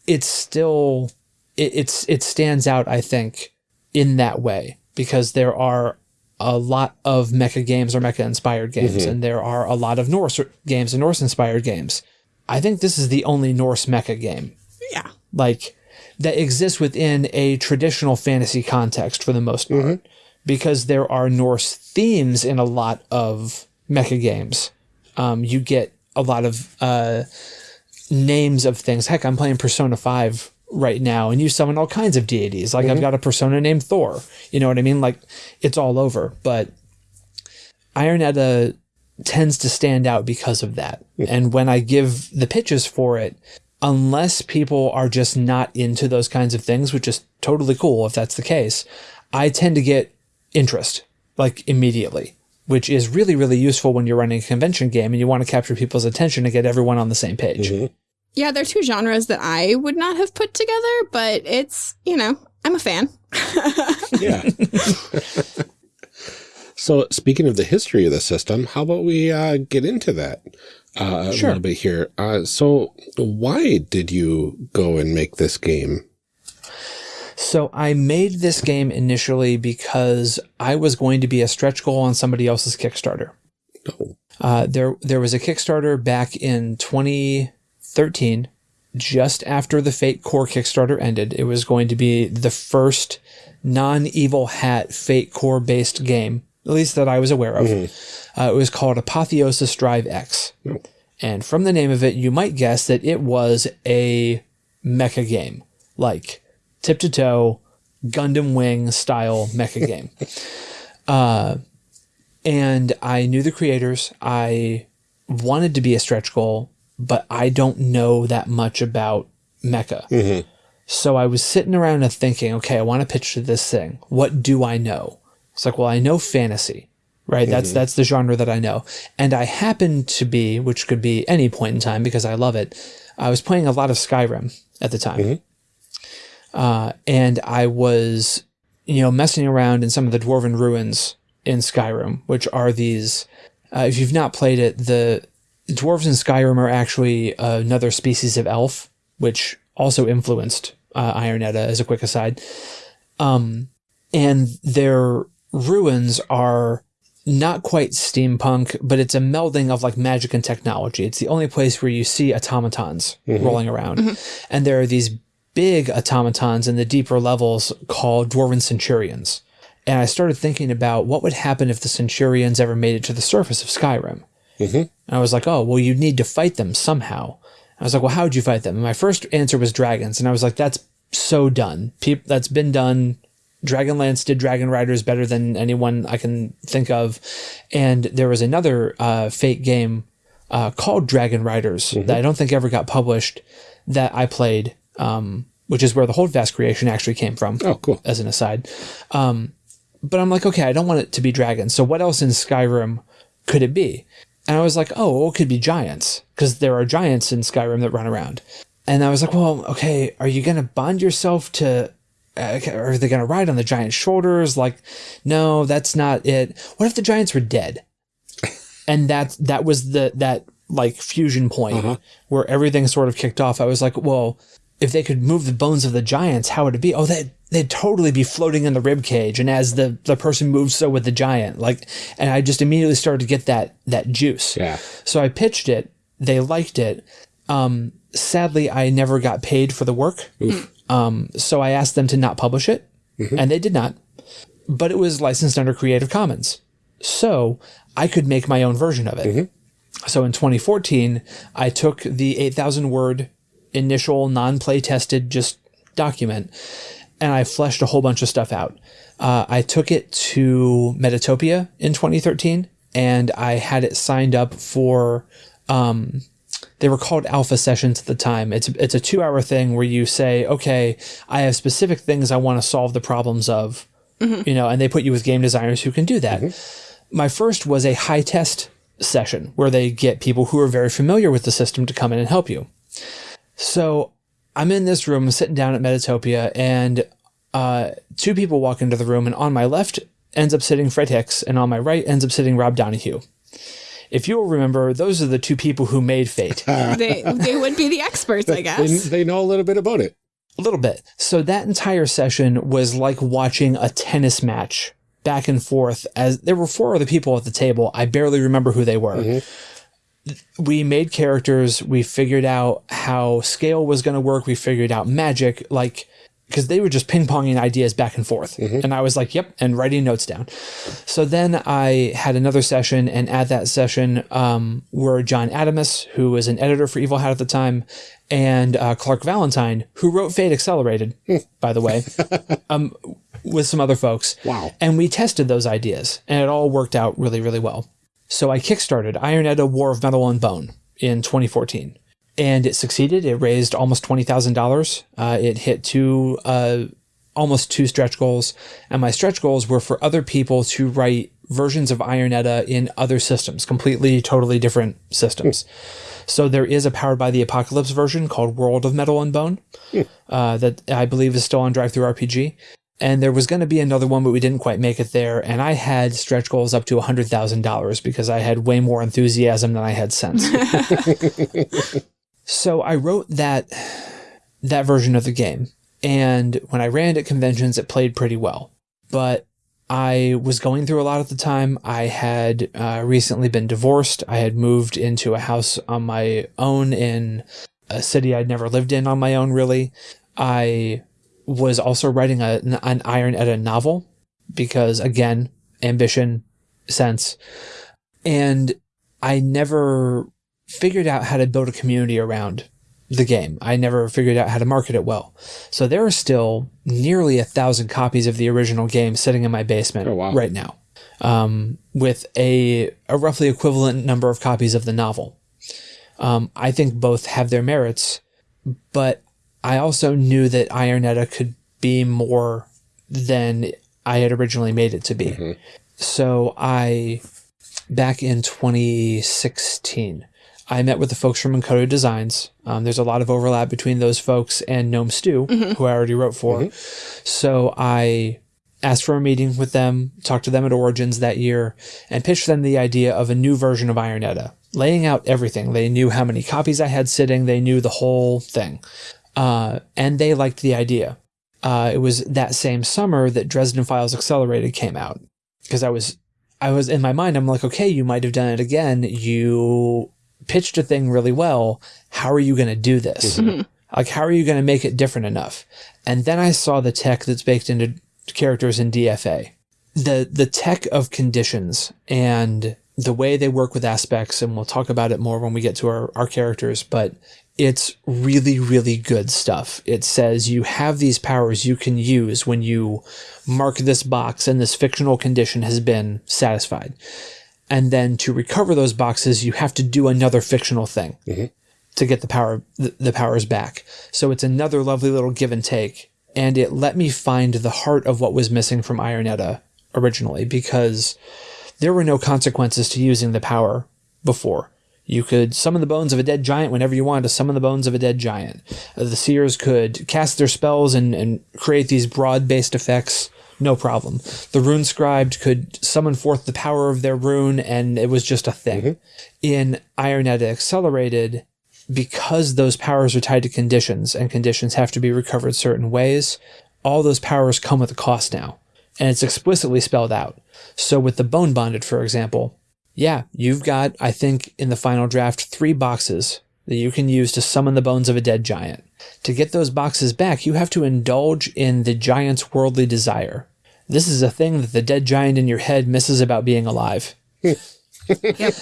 Speaker 3: it's still it, it's it stands out. I think in that way because there are a lot of mecha games or mecha inspired games, mm-hmm. and there are a lot of Norse games and Norse inspired games. I think this is the only Norse mecha game
Speaker 1: Yeah.
Speaker 3: like that exists within a traditional fantasy context for the most part mm-hmm. Because there are Norse themes in a lot of mecha games. Um, you get a lot of uh, names of things. Heck, I'm playing Persona 5 right now and you summon all kinds of deities. Like I've got a persona named Thor. You know what I mean? Like it's all over. But Iron Edda tends to stand out because of that. And when I give the pitches for it, unless people are just not into those kinds of things, which is totally cool if that's the case, I tend to get interest like immediately, which is really, really useful when you're running a convention game and you want to capture people's attention and get everyone on the same page.
Speaker 1: Yeah, they're two genres that I would not have put together, but it's, you know, I'm a fan.
Speaker 2: Yeah. so, speaking of the history of the system, how about we uh, get into that uh, a little bit here? Uh, so, why did you go and make this game?
Speaker 3: So I made this game initially because I was going to be a stretch goal on somebody else's Kickstarter.
Speaker 2: Oh,
Speaker 3: Uh, there, there was a Kickstarter back in 2013, just after the Fate Core Kickstarter ended. It was going to be the first non-evil hat Fate Core based game, at least that I was aware of. Uh, it was called Apotheosis Drive X. And from the name of it, you might guess that it was a mecha game, like tip to toe, Gundam Wing style mecha game. Uh, and I knew the creators. I wanted to be a stretch goal, but I don't know that much about mecha. Mm-hmm. So I was sitting around and thinking, okay, I want to pitch to this thing. What do I know? It's like, well, I know fantasy, right? That's mm-hmm. that's the genre that I know, and I happen to be, which could be any point in time because I love it. I was playing a lot of Skyrim at the time, mm-hmm. Uh, and I was, you know, messing around in some of the dwarven ruins in Skyrim, which are these. Uh, if you've not played it, the dwarves in Skyrim are actually another species of elf, which also influenced uh, Iron Edda. As a quick aside, um, and their ruins are not quite steampunk, but it's a melding of like magic and technology. It's the only place where you see automatons rolling around, and there are these big automatons in the deeper levels called dwarven centurions. And I started thinking about what would happen if the centurions ever made it to the surface of Skyrim. And I was like, oh, well, you'd need to fight them somehow. I was like, well, how would you fight them? And my first answer was dragons. And I was like, that's so done. That's been done. Dragonlance did Dragon Riders better than anyone I can think of. And there was another uh, Fate game uh, called Dragon Riders that I don't think ever got published that I played, um, which is where the Holdfast creation actually came from
Speaker 2: oh, cool.
Speaker 3: as an aside. Um, but I'm like, okay, I don't want it to be dragons. So what else in Skyrim could it be? And I was like, oh, well, it could be giants because there are giants in Skyrim that run around. And I was like, well, okay, are you going to bond yourself to, uh, are they going to ride on the giant shoulders? Like, no, that's not it. What if the giants were dead? and that, that was the, that like fusion point where everything sort of kicked off. I was like, well, if they could move the bones of the giants, how would it be? Oh, they they'd totally be floating in the rib cage, and as the the person moves, so would the giant. Like, and I just immediately started to get that that juice.
Speaker 2: Yeah.
Speaker 3: So I pitched it. They liked it. Um, sadly, I never got paid for the work. Um, so I asked them to not publish it, and they did not. but it was licensed under Creative Commons. So I could make my own version of it. So in 2014, I took the 8,000 word initial non play tested just document and I fleshed a whole bunch of stuff out. Uh, I took it to Metatopia in 2013 and I had it signed up for. Um, they were called alpha sessions at the time. It's it's a two hour thing where you say, okay, I have specific things I want to solve the problems of, you know, and they put you with game designers who can do that. My first was a high test session where they get people who are very familiar with the system to come in and help you. So I'm in this room, sitting down at Metatopia, and uh, two people walk into the room, and on my left ends up sitting Fred Hicks, and on my right ends up sitting Rob Donoghue. If you'll remember, those are the two people who made Fate.
Speaker 1: they they would be the experts, I guess.
Speaker 2: they know a little bit about it.
Speaker 3: A little bit. So that entire session was like watching a tennis match back and forth as there were four other people at the table. I barely remember who they were. We made characters, we figured out how scale was going to work, we figured out magic, like because they were just ping-ponging ideas back and forth. And I was like, yep, and writing notes down. So then I had another session, and at that session um, were John Adamus, who was an editor for Evil Hat at the time, and uh, Clark Valentine, who wrote Fate Accelerated, by the way, um, with some other folks.
Speaker 2: Wow.
Speaker 3: And we tested those ideas, and it all worked out really, really well. So I kickstarted Iron Edda War of Metal and Bone in 2014. And it succeeded. It raised almost $20,000. Uh, it hit two, uh, almost two stretch goals. And my stretch goals were for other people to write versions of Iron Edda in other systems, completely, totally different systems. So there is a Powered by the Apocalypse version called World of Metal and Bone uh, that I believe is still on DriveThruRPG. And there was going to be another one, but we didn't quite make it there. And I had stretch goals up to $100,000 because I had way more enthusiasm than I had sense. so I wrote that that version of the game. And when I ran it at conventions, it played pretty well. But I was going through a lot at the time. I had uh, recently been divorced. I had moved into a house on my own in a city I'd never lived in on my own, really. I was also writing a, an Iron Edda novel because, again, ambition, sense. And I never figured out how to build a community around the game. I never figured out how to market it well. So there are still nearly a thousand copies of the original game sitting in my basement
Speaker 2: Oh, wow.
Speaker 3: right now, um, with a, a roughly equivalent number of copies of the novel. Um, I think both have their merits, but I also knew that Iron Edda could be more than I had originally made it to be. Mm-hmm. So I, back in 2016, I met with the folks from Encoded Designs. Um, there's a lot of overlap between those folks and Gnome Stew, mm-hmm. who I already wrote for. Mm-hmm. So I asked for a meeting with them, talked to them at Origins that year, and pitched them the idea of a new version of Iron Edda, laying out everything. They knew how many copies I had sitting, they knew the whole thing. Uh, and they liked the idea. Uh, it was that same summer that Dresden Files Accelerated came out. Because I was, I was in my mind, I'm like, okay, you might have done it again. You pitched a thing really well. How are you going to do this? Like, how are you going to make it different enough? And then I saw the tech that's baked into characters in DFA. The, the tech of conditions and the way they work with aspects, and we'll talk about it more when we get to our, our characters, but it's really, really good stuff. It says you have these powers you can use when you mark this box and this fictional condition has been satisfied. And then to recover those boxes, you have to do another fictional thing mm-hmm. to get the power, the, the powers back. So it's another lovely little give and take. And it let me find the heart of what was missing from Iron Edda originally because there were no consequences to using the power before. You could summon the bones of a dead giant whenever you wanted to summon the bones of a dead giant. Uh, The seers could cast their spells and, and create these broad based effects, no problem. The rune scribed could summon forth the power of their rune, and it was just a thing. In Iron Edda Accelerated, because those powers are tied to conditions and conditions have to be recovered certain ways, all those powers come with a cost now. And it's explicitly spelled out. So with the bone bonded, for example, yeah, you've got, I think, in the final draft, three boxes that you can use to summon the bones of a dead giant. To get those boxes back, you have to indulge in the giant's worldly desire. this is a thing that the dead giant in your head misses about being alive.
Speaker 1: Yep.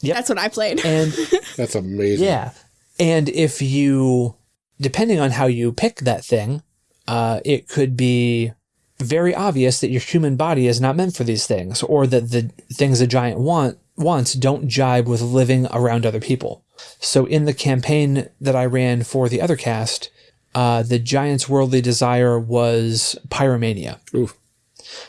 Speaker 3: Yep.
Speaker 1: That's what I played.
Speaker 3: And
Speaker 2: That's amazing.
Speaker 3: yeah. And if you, depending on how you pick that thing, uh, it could be very obvious that your human body is not meant for these things, or that the things a giant want wants don't jibe with living around other people. So in the campaign that I ran for the other cast, uh, the giant's worldly desire was pyromania.
Speaker 2: Oof.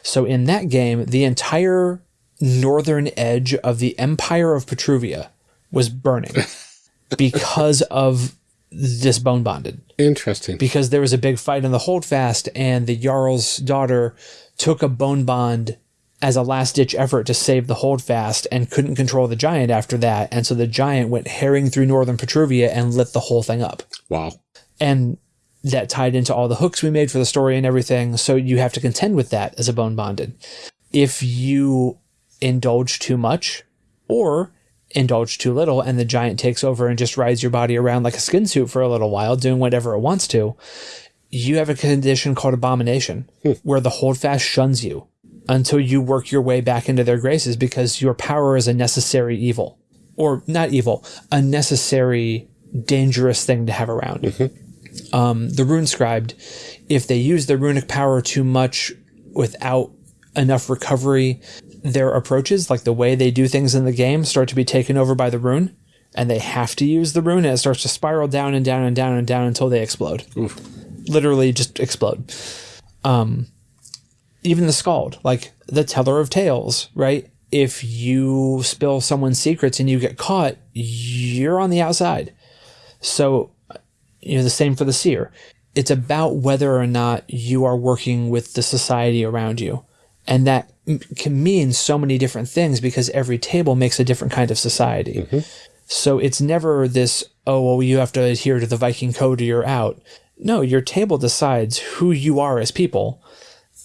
Speaker 3: So in that game, the entire northern edge of the Empire of Petruvia was burning because of this bone bonded.
Speaker 2: Interesting.
Speaker 3: Because there was a big fight in the holdfast, and the Jarl's daughter took a bone bond as a last ditch effort to save the holdfast and couldn't control the giant after that. And so the giant went herring through northern Petruvia and lit the whole thing up
Speaker 2: wow.
Speaker 3: and that tied into all the hooks we made for the story and everything. So you have to contend with that as a bone bonded. If you indulge too much or indulge too little and the giant takes over and just rides your body around like a skin suit for a little while, doing whatever it wants to, you have a condition called abomination where the holdfast shuns you until you work your way back into their graces because your power is a necessary evil. Or not evil, a necessary dangerous thing to have around um, the rune scribed, if they use the runic power too much without enough recovery, their approaches, like the way they do things in the game, start to be taken over by the rune, and they have to use the rune, and it starts to spiral down and down and down and down until they explode. Literally, just explode. Um, even the skald, like the teller of tales, right? If you spill someone's secrets and you get caught, you're on the outside. So you know, the same for the seer. It's about whether or not you are working with the society around you. And that m- can mean so many different things because every table makes a different kind of society. Mm-hmm. So it's never this, oh, well, you have to adhere to the Viking code or you're out. No, your table decides who you are as people.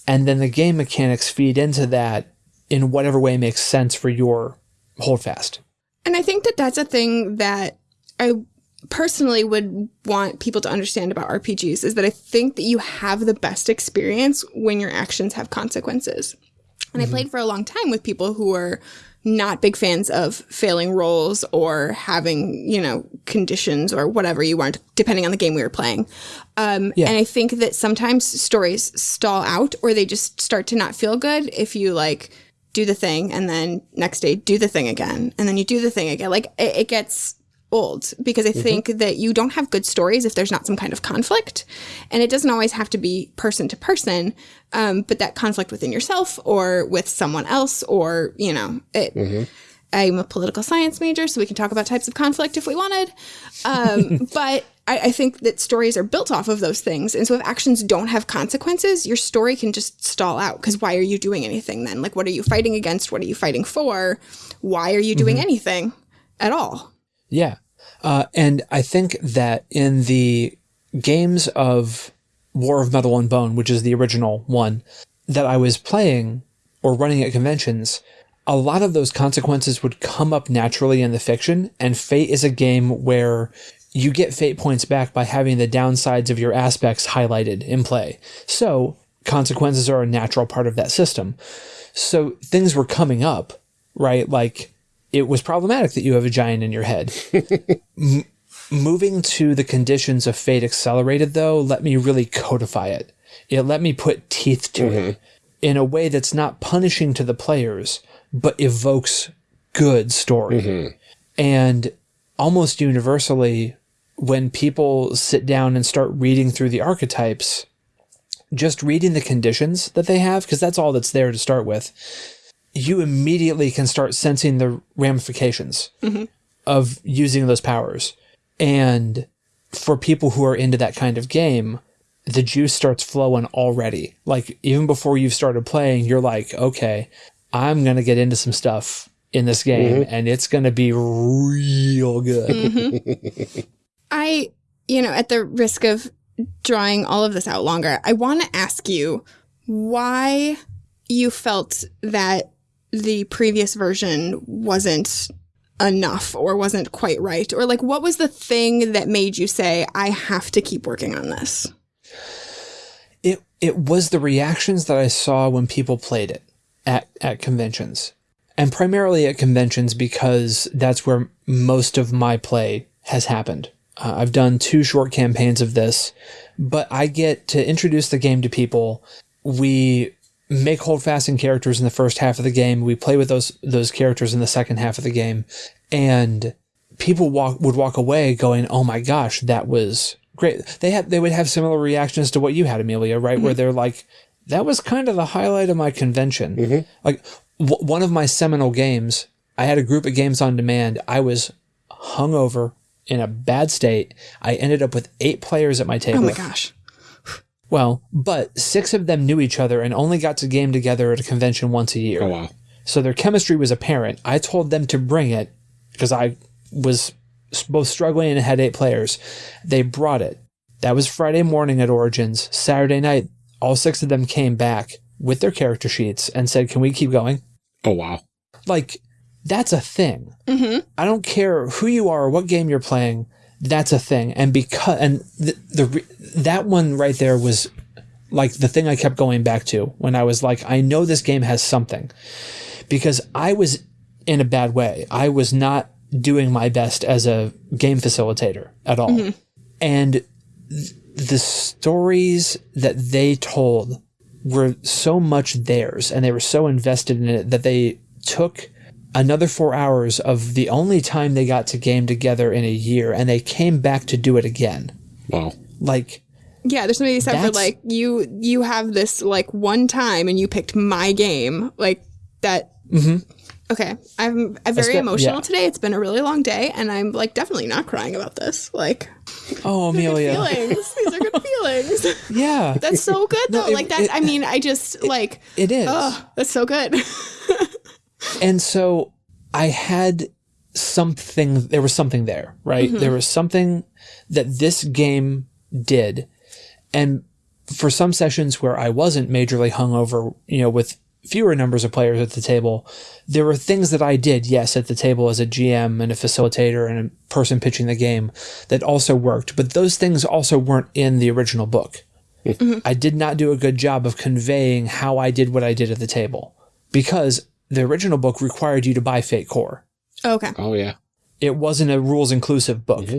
Speaker 3: And then the game mechanics feed into that in whatever way makes sense for your holdfast.
Speaker 1: And I think that that's a thing that I personally would want people to understand about RPGs is that I think that you have the best experience when your actions have consequences. And I played for a long time with people who were not big fans of failing rolls or having, you know, conditions or whatever you weren't, depending on the game we were playing. Um,
Speaker 3: Yeah.
Speaker 1: And I think that sometimes stories stall out or they just start to not feel good if you like do the thing and then next day do the thing again and then you do the thing again. Like it, it gets old because I think that you don't have good stories if there's not some kind of conflict. And it doesn't always have to be person to person, um, but that conflict within yourself or with someone else or, you know, it, I'm a political science major, so we can talk about types of conflict if we wanted. Um, but I, I think that stories are built off of those things. And so if actions don't have consequences, your story can just stall out. Because why are you doing anything then? Like, what are you fighting against? What are you fighting for? Why are you doing anything at all?
Speaker 3: Yeah. Uh, and I think that in the games of War of Metal and Bone, which is the original one that I was playing or running at conventions, a lot of those consequences would come up naturally in the fiction. And Fate is a game where you get fate points back by having the downsides of your aspects highlighted in play. So consequences are a natural part of that system. So things were coming up, right? Like it was problematic that you have a giant in your head. Moving to the conditions of fate accelerated though let me really codify it. It let me put teeth to it mm-hmm. in a way that's not punishing to the players, but evokes good story. Mm-hmm. And almost universally, when people sit down and start reading through the archetypes, just reading the conditions that they have, because that's all that's there to start with, you immediately can start sensing the ramifications mm-hmm. of using those powers. And for people who are into that kind of game, the juice starts flowing already. Like even before you've started playing, you're like, okay, I'm going to get into some stuff in this game mm-hmm. and it's going to be real good. Mm-hmm.
Speaker 1: I, you know, at the risk of drawing all of this out longer, I want to ask you why you felt that the previous version wasn't enough or wasn't quite right or like what was the thing that made you say I have to keep working on this?
Speaker 3: It it was the reactions that I saw when people played it at at conventions. And primarily at conventions because that's where most of my play has happened. Uh, I've done two short campaigns of this, but I get to introduce the game to people. We make holdfast in characters in the first half of the game. We play with those those characters in the second half of the game, and people walk would walk away going, "Oh my gosh, that was great." They had they would have similar reactions to what you had, Amelia, right? Mm-hmm. Where they're like, "That was kind of the highlight of my convention." Mm-hmm. Like w- one of my seminal games, I had a group of games on demand. I was hungover in a bad state. I ended up with eight players at my table.
Speaker 1: Oh my gosh.
Speaker 3: Well, but six of them knew each other and only got to game together at a convention once a year.
Speaker 2: Oh, wow.
Speaker 3: So their chemistry was apparent. I told them to bring it because I was both struggling and had eight players. They brought it. That was Friday morning at Origins. Saturday night, all six of them came back with their character sheets and said, Can we keep going?
Speaker 2: Oh, wow.
Speaker 3: Like, that's a thing. Mm-hmm. I don't care who you are or what game you're playing. That's a thing. And because, and the, the, that one right there was like the thing I kept going back to when I was like, I know this game has something because I was in a bad way. I was not doing my best as a game facilitator at all. Mm-hmm. And th- the stories that they told were so much theirs and they were so invested in it that they took another four hours of the only time they got to game together in a year and they came back to do it again.
Speaker 2: Wow.
Speaker 3: Like,
Speaker 1: Yeah, there's somebody said for like you you have this like one time and you picked my game like that. Mm-hmm. Okay, I'm, I'm very
Speaker 3: Espe-
Speaker 1: emotional
Speaker 3: yeah.
Speaker 1: today. It's been a really long day, and I'm like definitely not crying about this. Like
Speaker 3: oh, Amelia.
Speaker 1: feelings, these are good feelings.
Speaker 3: Yeah.
Speaker 1: That's so good though.
Speaker 3: it-
Speaker 1: like that.
Speaker 3: it-
Speaker 1: I mean, I just like
Speaker 3: it is.
Speaker 1: oh, that's so good.
Speaker 3: And so I had something, there was something there, right? Mm-hmm. There was something that this game did. And for some sessions where I wasn't majorly hungover, you know, with fewer numbers of players at the table, there were things that I did, yes, at the table as a GM and a facilitator and a person pitching the game that also worked. But those things also weren't in the original book. Mm-hmm. I did not do a good job of conveying how I did what I did at the table because the original book required you to buy Fate Core.
Speaker 1: okay.
Speaker 2: Oh, yeah.
Speaker 3: It wasn't a rules inclusive book. Mm-hmm.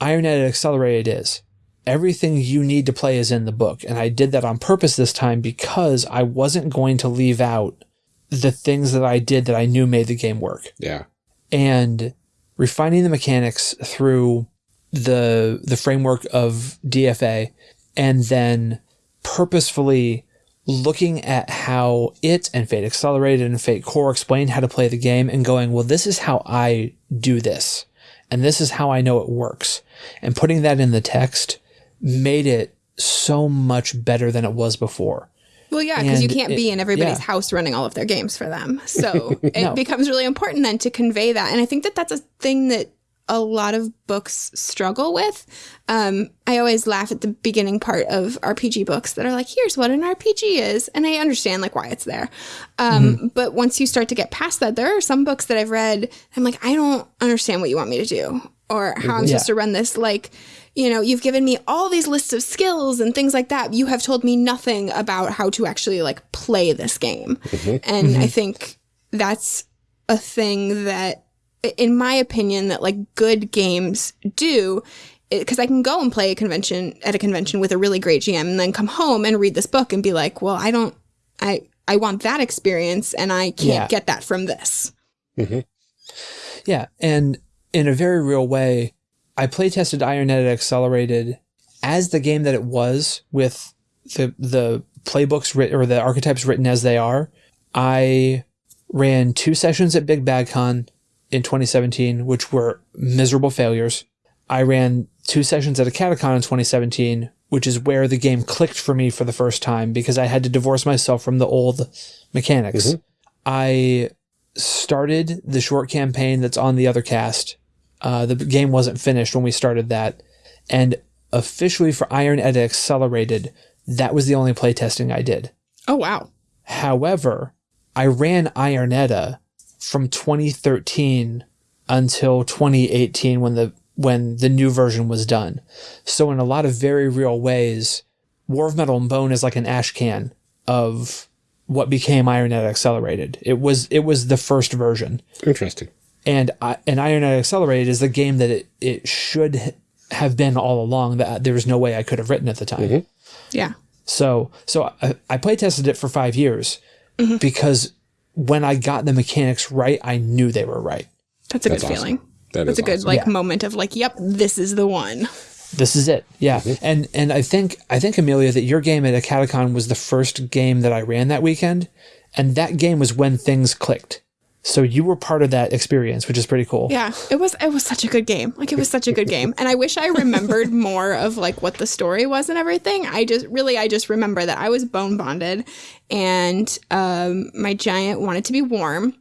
Speaker 3: Iron Edda Accelerated is. Everything you need to play is in the book. And I did that on purpose this time because I wasn't going to leave out the things that I did that I knew made the game work
Speaker 2: Yeah.
Speaker 3: and refining the mechanics through the the framework of DFA and then purposefully looking at how it and Fate Accelerated and Fate Core explain how to play the game and going, well, this is how I do this. And this is how I know it works. And putting that in the text made it so much better than it was before.
Speaker 1: Well, yeah, because you can't
Speaker 3: it-
Speaker 1: be in everybody's
Speaker 3: yeah.
Speaker 1: house running all of their games for them. So it becomes really important then to convey that. And I think that that's a thing that a lot of books struggle with. Um, I always laugh at the beginning part of RPG books that are like, here's what an RPG is. And I understand like why it's there. Um,
Speaker 3: Mm-hmm.
Speaker 1: But once you start to get past that, there are some books that I've read. I'm like, I don't understand what you want me to do or how I'm supposed to run this. Like, you know, you've given me all these lists of skills and things like that. You have told me nothing about how to actually like play this game. And I think that's a thing that, in my opinion, that like good games do. Because I can go and play a convention at a convention with a really great GM and then come home and read this book and be like, well, I don't, I, I want that experience and I can't
Speaker 3: Yeah.
Speaker 1: get that from this. Mm-hmm.
Speaker 3: Yeah, and in a very real way, I playtested Iron Edda Accelerated as the game that it was with the the playbooks writ- or the archetypes written as they are. I ran two sessions at Big Bad Con in 2017, which were miserable failures. I ran two sessions at a Catacon in 2017, which is where the game clicked for me for the first time because I had to divorce myself from the old mechanics. I started the short campaign that's on the other cast. Uh, the game wasn't finished when we started that. And officially for Iron Edda Accelerated, that was the only playtesting I did.
Speaker 1: Oh, wow.
Speaker 3: However, I ran Iron Edda from 2013 until 2018 when the when the new version was done. So in a lot of very real ways, War of Metal and Bone is like an ash can of what became Iron Edda Accelerated. It was it was the first version,
Speaker 2: Interesting.
Speaker 3: and I, and Iron Edda Accelerated is the game that it, it should have been all along. That there was no way I could have written at the time. Mm-hmm.
Speaker 1: Yeah.
Speaker 3: So so I, I play tested it for five years mm-hmm. because when I got the mechanics right, I knew they were right.
Speaker 1: That's a
Speaker 2: That's
Speaker 1: good
Speaker 2: awesome.
Speaker 1: feeling.
Speaker 2: That
Speaker 1: That's
Speaker 2: is
Speaker 1: a good
Speaker 2: awesome.
Speaker 1: like
Speaker 3: Yeah.
Speaker 1: moment of like, yep, this is the one.
Speaker 3: This is it. Yeah. And and I think I think Amelia that your game at a Catacon was the first game that I ran that weekend. And that game was when things clicked. So you were part of that experience, which is pretty cool.
Speaker 1: Yeah, it was it was such a good game. Like it was such a good game. And I wish I remembered more of like what the story was and everything. I just really I just remember that I was bone bonded and um my giant wanted to be warm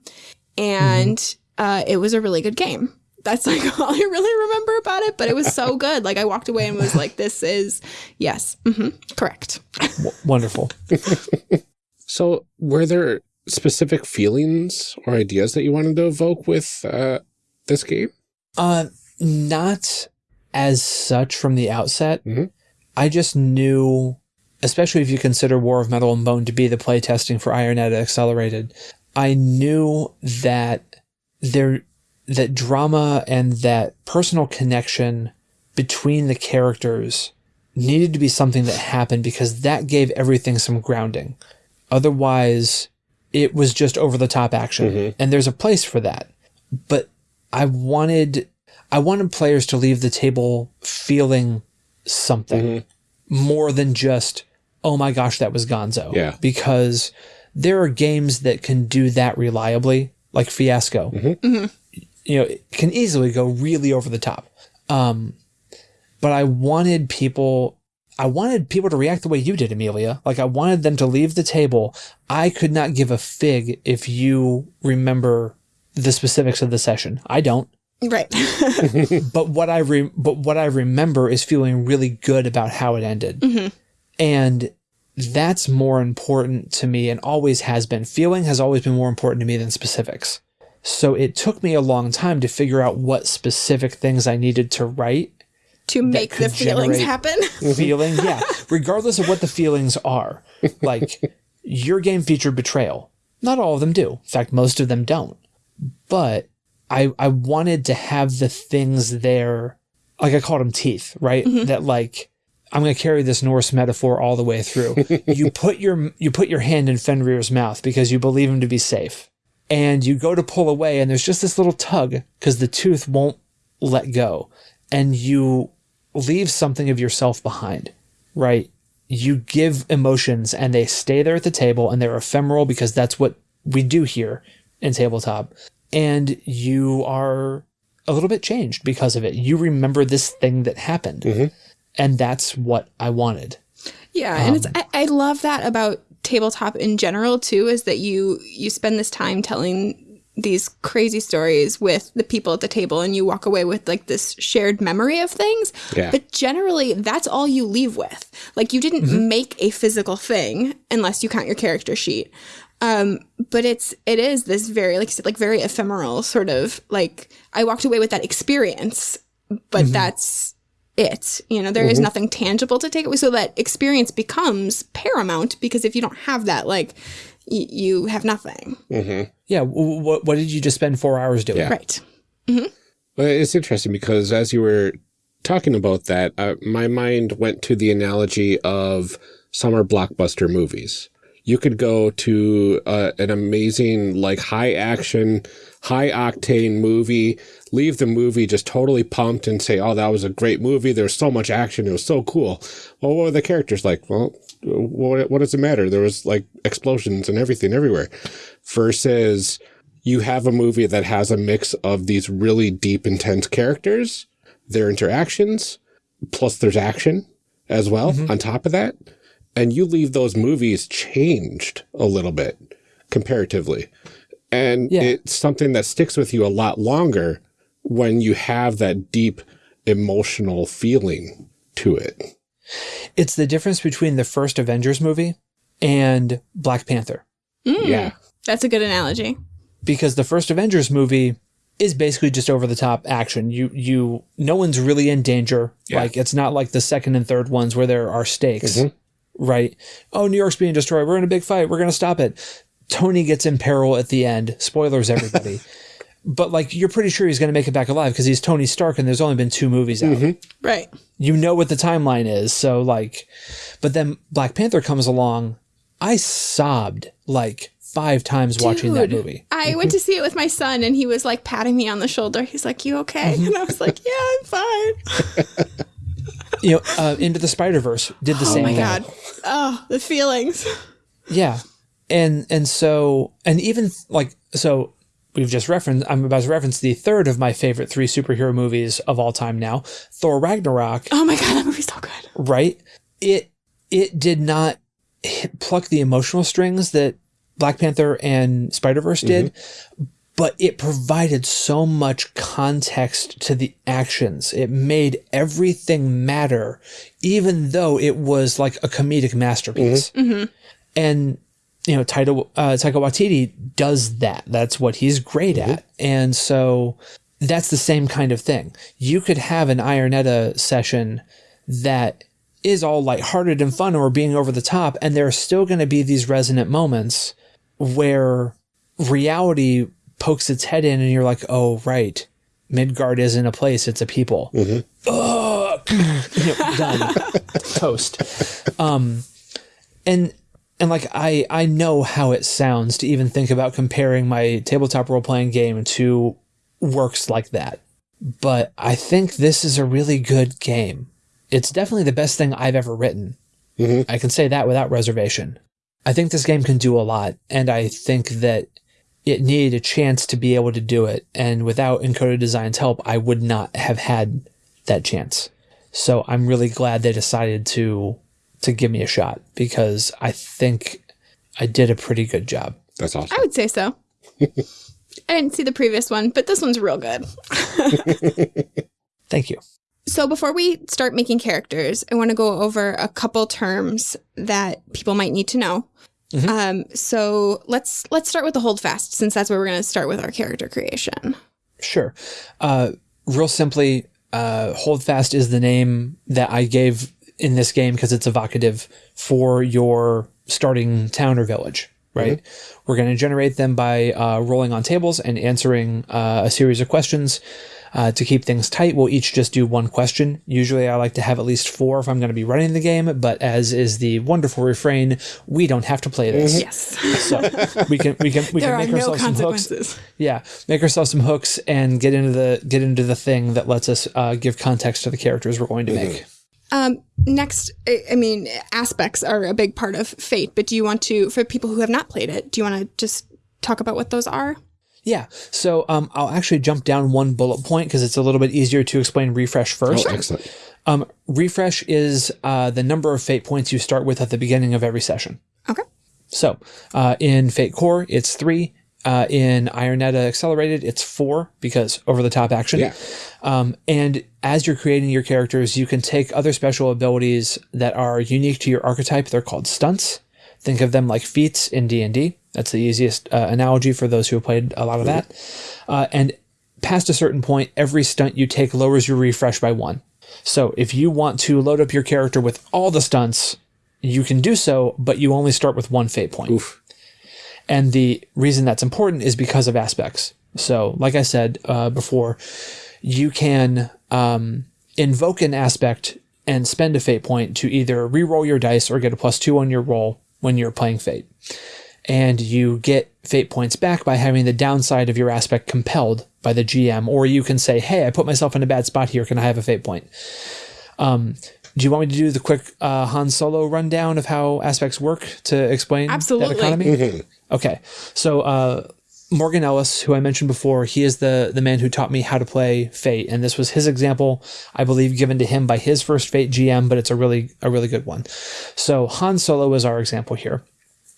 Speaker 1: and uh it was a really good game. That's like all I really remember about it, but it was so good. Like I walked away and was like this is yes, hmm correct.
Speaker 3: Wonderful.
Speaker 2: So, were there specific feelings or ideas that you wanted to evoke with uh, this game?
Speaker 3: Uh, not as such from the outset.
Speaker 2: Mhm.
Speaker 3: I just knew, especially if you consider War of Metal and Bone to be the playtesting for Iron Edda Accelerated, I knew that there that drama and that personal connection between the characters needed to be something that happened because that gave everything some grounding. Otherwise, it was just over the top action. Mm-hmm. And there's a place for that. But I wanted I wanted players to leave the table feeling something mm-hmm. more than just oh my gosh that was Gonzo.
Speaker 2: Yeah.
Speaker 3: Because there are games that can do that reliably, like Fiasco. Mm-hmm. You know, it can easily go really over the top. Um, but I wanted people I wanted people to react the way you did, Amelia. Like I wanted them to leave the table. I could not give a fig if you remember the specifics of the session. I don't.
Speaker 1: Right.
Speaker 3: But what I re- but what I remember is feeling really good about how it ended. Mm-hmm. And that's more important to me and always has been. Feeling has always been more important to me than specifics. So it took me a long time to figure out what specific things I needed to write
Speaker 1: to make the feelings happen.
Speaker 3: feeling yeah. Regardless of what the feelings are like your game featured betrayal. Not all of them do. In fact most of them don't. But i i wanted to have the things there. Like i called them teeth right? Mm-hmm. That like i'm going to carry this norse metaphor all the way through. You put your you put your hand in fenrir's mouth because you believe him to be safe. And you go to pull away and there's just this little tug because the tooth won't let go. And you leave something of yourself behind right? You give emotions and they stay there at the table and they're ephemeral because that's what we do here in tabletop. And you are a little bit changed because of it. You remember this thing that happened. Mm-hmm. And that's what i wanted.
Speaker 1: Yeah, and it's um, I, I love that about tabletop in general too is that you you spend this time telling these crazy stories with the people at the table and you walk away with like this shared memory of things.
Speaker 2: Yeah.
Speaker 1: But generally that's all you leave with. Like you didn't mm-hmm. make a physical thing unless you count your character sheet. Um, but it's it is this very like like very ephemeral sort of like I walked away with that experience, but mm-hmm. that's it. You know, there is mm-hmm. nothing tangible to take away. So that experience becomes paramount because if you don't have that, like you have nothing.
Speaker 3: Yeah what, what did you just spend four hours doing
Speaker 2: Yeah.
Speaker 1: Right.
Speaker 2: Well, it's interesting because as you were talking about that, uh, my mind went to the analogy of summer blockbuster movies. You could go to uh, an amazing, like high action, high octane movie, leave the movie just totally pumped and say, Oh, that was a great movie. There was so much action. It was so cool. Well, what were the characters like? Well, what, what does it matter? There was like explosions and everything everywhere versus you have a movie that has a mix of these really deep, intense characters, their interactions, plus there's action as well mm-hmm. on top of that. And you leave those movies changed a little bit comparatively. And
Speaker 3: Yeah.
Speaker 2: it's something that sticks with you a lot longer when you have that deep emotional feeling to it.
Speaker 3: it's the difference between the first avengers movie and black panther
Speaker 2: Yeah.
Speaker 1: That's a good analogy.
Speaker 3: because the first Avengers movie is basically just over the top action. You you no one's really in danger.
Speaker 2: Yeah.
Speaker 3: Like it's not like the second and third ones where there are stakes. Mm-hmm. right? Oh, New York's being destroyed. We're in a big fight. We're going to stop it. Tony gets in peril at the end. Spoilers, everybody. but like, you're pretty sure he's going to make it back alive because he's Tony Stark and there's only been two movies out. Mm-hmm.
Speaker 1: Right.
Speaker 3: You know what the timeline is. So, like, but then Black Panther comes along. I sobbed like five times watching that movie.
Speaker 1: I went to see it with my son and he was like patting me on the shoulder. He's like, You okay? And I was like, Yeah, I'm fine.
Speaker 3: You know, uh, Into the Spider Verse did the
Speaker 1: Oh
Speaker 3: same
Speaker 1: my
Speaker 3: thing.
Speaker 1: God. Oh, the feelings.
Speaker 3: Yeah. And and so and even like so we've just referenced I'm about to reference the third of my favorite three superhero movies of all time now, Thor Ragnarok,
Speaker 1: Oh my God, that movie's so good.
Speaker 3: right? It it did not hit, pluck the emotional strings that Black Panther and Spider-Verse did, mm-hmm. but it provided so much context to the actions. It made everything matter even though it was like a comedic masterpiece. Mm-hmm. Mm-hmm. And you know, Taika, uh, Taika Waititi does that. That's what he's great at. And so that's the same kind of thing. You could have an Iron Edda session that is all lighthearted and fun or being over the top, and there are still going to be these resonant moments where reality pokes its head in and you're like, oh, right. Midgard isn't a place, it's a people. Ugh. You know, done. Toast. Um, and and like I I know how it sounds to even think about comparing my tabletop role playing game to works like that. But I think this is a really good game. It's definitely the best thing I've ever written. I can say that without reservation. I think this game can do a lot, and I think that it needed a chance to be able to do it. And without Encoded Design's help, I would not have had that chance. So I'm really glad they decided to to give me a shot because I think I did a pretty good job.
Speaker 2: That's awesome.
Speaker 1: I would say so. I didn't see the previous one, but this one's real good.
Speaker 3: Thank you.
Speaker 1: So before we start making characters, I want to go over a couple terms that people might need to know. Um, so let's let's start with the holdfast, since that's where we're going to start with our character creation.
Speaker 3: Sure. Uh, real simply, uh, Holdfast is the name that I gave in this game because it's evocative for your starting town or village, right? We're going to generate them by uh, rolling on tables and answering uh, a series of questions. Uh, to keep things tight, we'll each just do one question. Usually, I like to have at least four if I'm going to be running the game, but as is the wonderful refrain, we don't have to play this.
Speaker 1: Yes,
Speaker 3: So we can we can we
Speaker 1: there
Speaker 3: can
Speaker 1: are
Speaker 3: make
Speaker 1: no
Speaker 3: ourselves some hooks yeah, make ourselves some hooks and get into the get into the thing that lets us uh, give context to the characters we're going to make.
Speaker 1: Um, next, I, I mean, aspects are a big part of Fate, but do you want to, for people who have not played it, do you want to just talk about what those are?
Speaker 3: Yeah, so um, I'll actually jump down one bullet point because it's a little bit easier to explain refresh first.
Speaker 2: Oh, excellent.
Speaker 3: Um, refresh is uh, the number of fate points you start with at the beginning of every session.
Speaker 1: Okay.
Speaker 3: So uh, in Fate Core, it's three. Uh, in Iron Edda Accelerated, it's four because over the top action.
Speaker 2: Yeah.
Speaker 3: Um, and as you're creating your characters, you can take other special abilities that are unique to your archetype. They're called stunts. Think of them like feats in D&D. That's the easiest uh, analogy for those who have played a lot of that. Uh, and past a certain point, every stunt you take lowers your refresh by one. So if you want to load up your character with all the stunts, you can do so, but you only start with one fate point.
Speaker 2: Oof.
Speaker 3: And the reason that's important is because of aspects. So, like I said uh, before, you can um, invoke an aspect and spend a fate point to either re-roll your dice or get a plus two on your roll when you're playing fate. And you get fate points back by having the downside of your aspect compelled by the GM, or you can say, "Hey, I put myself in a bad spot here. Can I have a fate point?" Um, do you want me to do the quick uh, Han Solo rundown of how aspects work to explain
Speaker 1: Absolutely.
Speaker 3: that economy? Okay, so uh, Morgan Ellis, who I mentioned before, he is the the man who taught me how to play Fate, and this was his example, I believe, given to him by his first Fate GM, but it's a really a really good one. So Han Solo is our example here.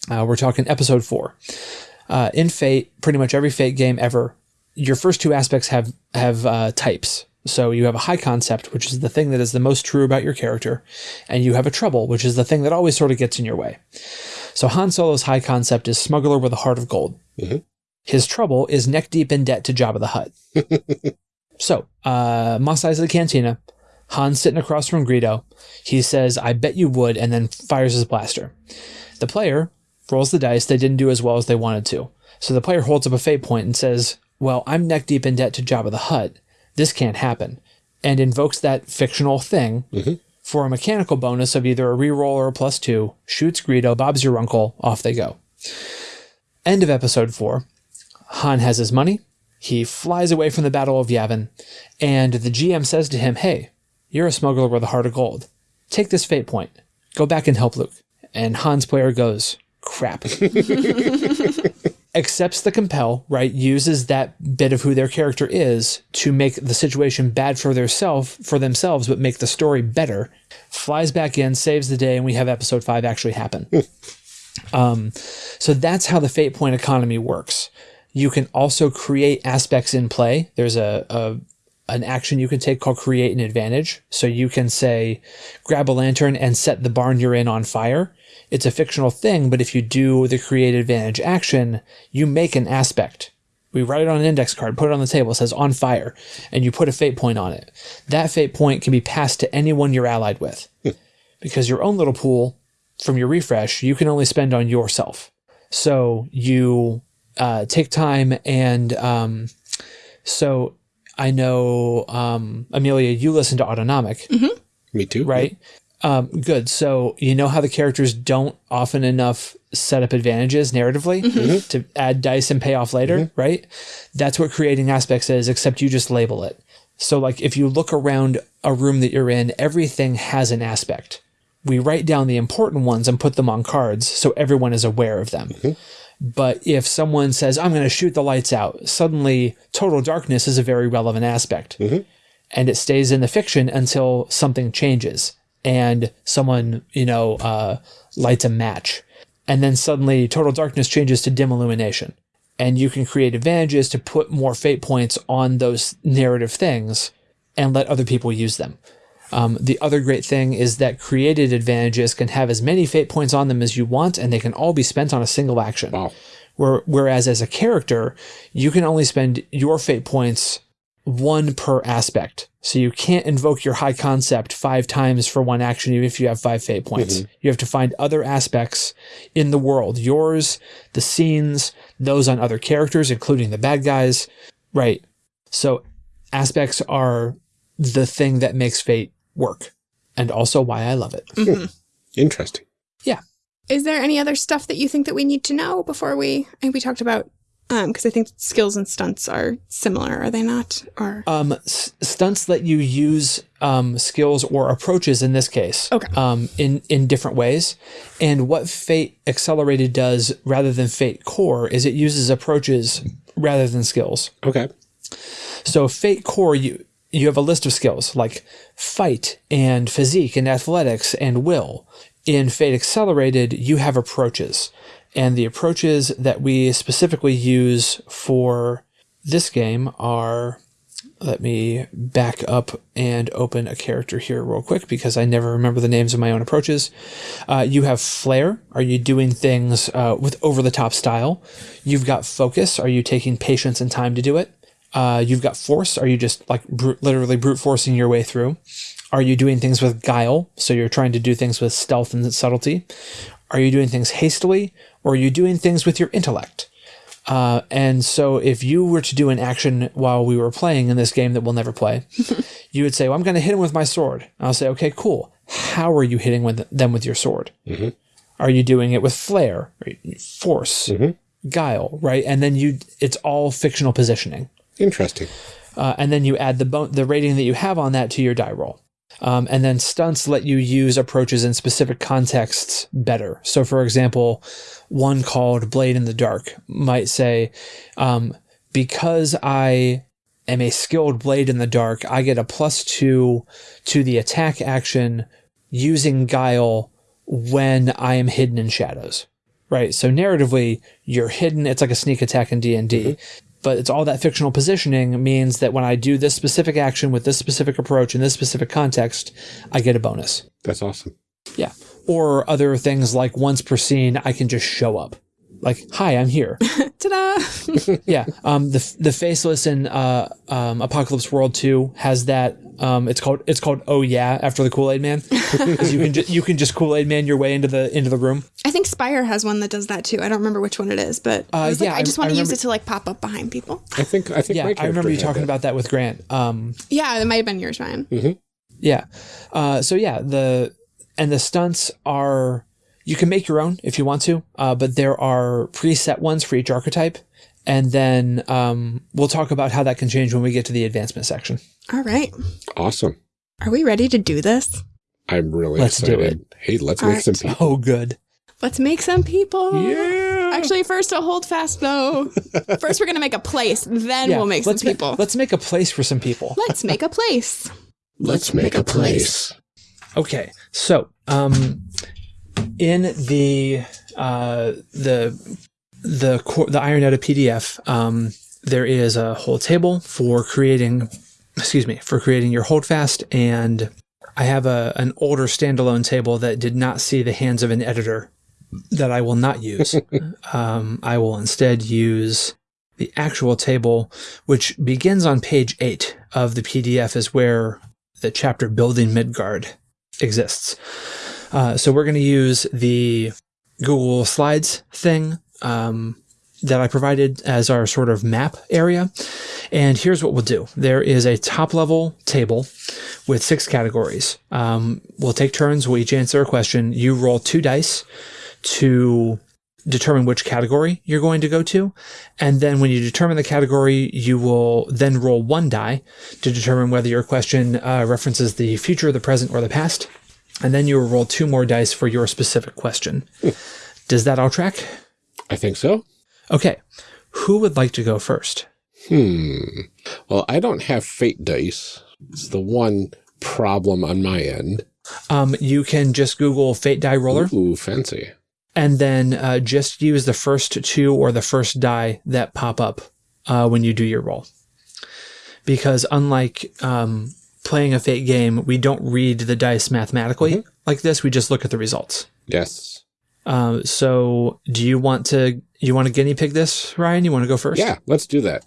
Speaker 3: Uh, we're talking episode four. Uh, in Fate, pretty much every Fate game ever, your first two aspects have have uh, types. So you have a high concept, which is the thing that is the most true about your character, and you have a trouble, which is the thing that always sort of gets in your way. So Han Solo's high concept is smuggler with a heart of gold. His trouble is neck deep in debt to Jabba the Hutt. so, uh, Mos Eisley Cantina. Han's sitting across from Greedo. He says, I bet you would, and then fires his blaster. The player rolls the dice. They didn't do as well as they wanted to. So the player holds up a fate point and says, Well, I'm neck deep in debt to Jabba the Hutt. This can't happen. And invokes that fictional thing mm-hmm. for a mechanical bonus of either a reroll or a plus two, shoots Greedo, Bob's your uncle, off they go. End of episode four. Han has his money. He flies away from the Battle of Yavin, and the GM says to him, Hey, you're a smuggler with a heart of gold. Take this fate point. Go back and help Luke. And Han's player goes, Crap. Accepts the compel, right? Uses that bit of who their character is to make the situation bad for their self for themselves, but make the story better. Flies back in, saves the day, and we have episode five actually happen. um, so that's how the fate point economy works. You can also create aspects in play. There's a, a an action you can take called create an advantage. So you can say, grab a lantern and set the barn you're in on fire. It's a fictional thing, but if you do the create advantage action, you make an aspect. We write it on an index card, put it on the table, it says on fire, and you put a fate point on it. That fate point can be passed to anyone you're allied with. because your own little pool from your refresh, you can only spend on yourself. So you uh, take time and um, so I know, um, Amelia, you listen to Autonomic, mm-hmm.
Speaker 2: Me too.
Speaker 3: right? Um, good. So you know how the characters don't often enough set up advantages narratively mm-hmm. Mm-hmm. to add dice and pay off later, right? That's what creating aspects is, except you just label it. So like if you look around a room that you're in, everything has an aspect. We write down the important ones and put them on cards so everyone is aware of them. But if someone says, I'm going to shoot the lights out, suddenly total darkness is a very relevant aspect. And it stays in the fiction until something changes and someone, you know, uh, lights a match. And then suddenly total darkness changes to dim illumination. And you can create advantages to put more fate points on those narrative things and let other people use them. Um, the other great thing is that created advantages can have as many fate points on them as you want, and they can all be spent on a single action.
Speaker 2: Wow.
Speaker 3: Where, whereas as a character, you can only spend your fate points one per aspect. So you can't invoke your high concept five times for one action, even if you have five fate points. You have to find other aspects in the world, yours, the scenes, those on other characters, including the bad guys. Right. So aspects are the thing that makes fate work and also why I love it.
Speaker 2: Interesting.
Speaker 3: Yeah.
Speaker 1: Is there any other stuff that you think that we need to know before we? I think we talked about um because I think skills and stunts are similar, are they not? Or
Speaker 3: Um, stunts let you use um, skills or approaches in this case
Speaker 1: Okay.
Speaker 3: um, in, in different ways. And what Fate Accelerated does rather than Fate Core is it uses approaches rather than skills.
Speaker 2: Okay.
Speaker 3: So Fate Core, you you have a list of skills like fight and physique and athletics and will. In Fate Accelerated, you have approaches. And the approaches that we specifically use for this game are let me back up and open a character here real quick because I never remember the names of my own approaches. Uh, you have flair. Are you doing things uh, with over the top style? You've got focus. Are you taking patience and time to do it? Uh, you've got force. Are you just like brute, literally brute forcing your way through? Are you doing things with guile? So you're trying to do things with stealth and subtlety. Are you doing things hastily? Or are you doing things with your intellect? Uh, and so if you were to do an action while we were playing in this game that we'll never play, you would say, well, I'm going to hit him with my sword. And I'll say, okay, cool. How are you hitting with them with your sword? Are you doing it with flair, or force, guile, right? And then you, it's all fictional positioning.
Speaker 2: Interesting.
Speaker 3: Uh, and then you add the bon- the rating that you have on that to your die roll. Um, and then stunts let you use approaches in specific contexts better. So, for example, one called Blade in the Dark might say, um, because I am a skilled blade in the dark, I get a plus two to the attack action using guile when I am hidden in shadows. Right. So narratively, you're hidden. It's like a sneak attack in D and D, but it's all that fictional positioning means that when I do this specific action with this specific approach in this specific context, I get a bonus.
Speaker 2: That's awesome.
Speaker 3: Yeah. Or other things like once per scene, I can just show up. Like, "Hi, I'm here."
Speaker 1: Ta-da!
Speaker 3: yeah. Um, the the faceless in uh, um, Apocalypse World Two has that. Um, it's called it's called Oh Yeah after the Kool Aid Man 'Cause you can ju- you can just Kool Aid Man your way into the into the room.
Speaker 1: I think Spire has one that does that too. I don't remember which one it is, but I was
Speaker 3: yeah,
Speaker 1: like, I
Speaker 3: I-
Speaker 1: just
Speaker 3: I
Speaker 1: want to use it to like pop up behind people.
Speaker 2: I think I think
Speaker 3: Yeah,
Speaker 2: my
Speaker 3: I remember you talking
Speaker 2: that.
Speaker 3: about that with Grant. Um,
Speaker 1: Yeah, it might have been yours, Ryan.
Speaker 3: Yeah. Uh, so yeah, the and the stunts are you can make your own if you want to, uh, but there are preset ones for each archetype, and then um, we'll talk about how that can change when we get to the advancement section.
Speaker 1: All right.
Speaker 2: Awesome.
Speaker 1: Are we ready to do this?
Speaker 2: I'm really
Speaker 3: Let's do
Speaker 2: excited. Hey, let's
Speaker 1: All
Speaker 2: make
Speaker 1: right.
Speaker 2: some people.
Speaker 3: Oh, good.
Speaker 1: Let's make some people.
Speaker 2: Yeah.
Speaker 1: Actually, first a hold fast though. first, we're gonna make a place, then
Speaker 3: Yeah,
Speaker 1: we'll make some
Speaker 3: let's ma-
Speaker 1: people.
Speaker 3: let's make a place for some people.
Speaker 1: Let's make a place.
Speaker 2: Let's make a place.
Speaker 3: Okay, so um, in the uh, the the core, the Iron Edda PDF, um, there is a whole table for creating, excuse me, for creating your holdfast, and I have a an older standalone table that did not see the hands of an editor that I will not use. um, I will instead use the actual table, which begins on page eight of the PDF, is where the chapter building Midgard exists. Uh, so we're going to use the Google Slides thing um, that I provided as our sort of map area. And here's what we'll do. There is a top level table with six categories. Um, we'll take turns. We'll each answer a question. You roll two dice to determine which category you're going to go to. And then when you determine the category, you will then roll one die to determine whether your question uh, references the future, the present, or the past. And then you will roll two more dice for your specific question. Does that all track?
Speaker 2: I think so.
Speaker 3: Okay. Who would like to go first?
Speaker 2: Hmm. Well, I don't have fate dice. It's the one problem on my end.
Speaker 3: Um, you can just Google Fate Die Roller
Speaker 2: Ooh, fancy.
Speaker 3: and then uh, just use the first two or the first die that pop up uh, when you do your roll. Because unlike um, playing a Fate game, we don't read the dice mathematically like this. We just look at the results.
Speaker 2: Yes.
Speaker 3: Uh, so, do you want to you want to guinea pig this, Ryan? You want to go first?
Speaker 2: Yeah, let's do that.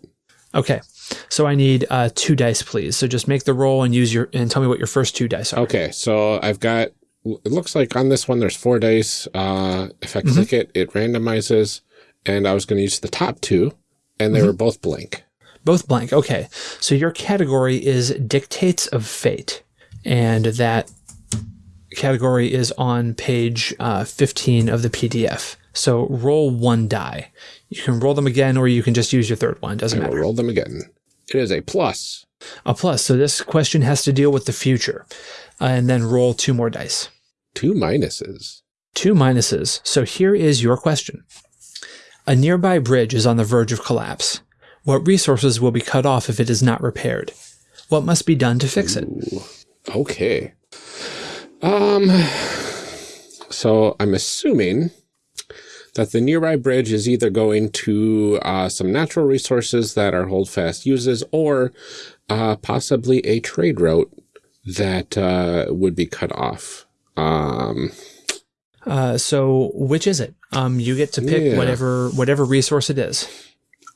Speaker 3: Okay. So I need uh, two dice, please. So just make the roll and use your and tell me what your first two dice are.
Speaker 2: Okay, so I've got, it looks like on this one there's four dice. Uh, if I click it, it randomizes. And I was going to use the top two, and they were both blank.
Speaker 3: Both blank. Okay. So your category is dictates of fate, and that category is on page uh, 15 of the PDF. So roll one die. You can roll them again, or you can just use your third one. Doesn't matter.
Speaker 2: roll them again. It is a plus.
Speaker 3: A plus. So this question has to deal with the future, uh, and then roll two more dice.
Speaker 2: Two minuses.
Speaker 3: Two minuses. So here is your question. A nearby bridge is on the verge of collapse. What resources will be cut off if it is not repaired? What must be done to fix it?
Speaker 2: Okay. Um, so I'm assuming that the nearby bridge is either going to uh, some natural resources that our holdfast uses or uh, possibly a trade route that uh, would be cut off. Um,
Speaker 3: Uh, so which is it? Um, you get to pick
Speaker 2: Yeah.
Speaker 3: whatever whatever resource it is.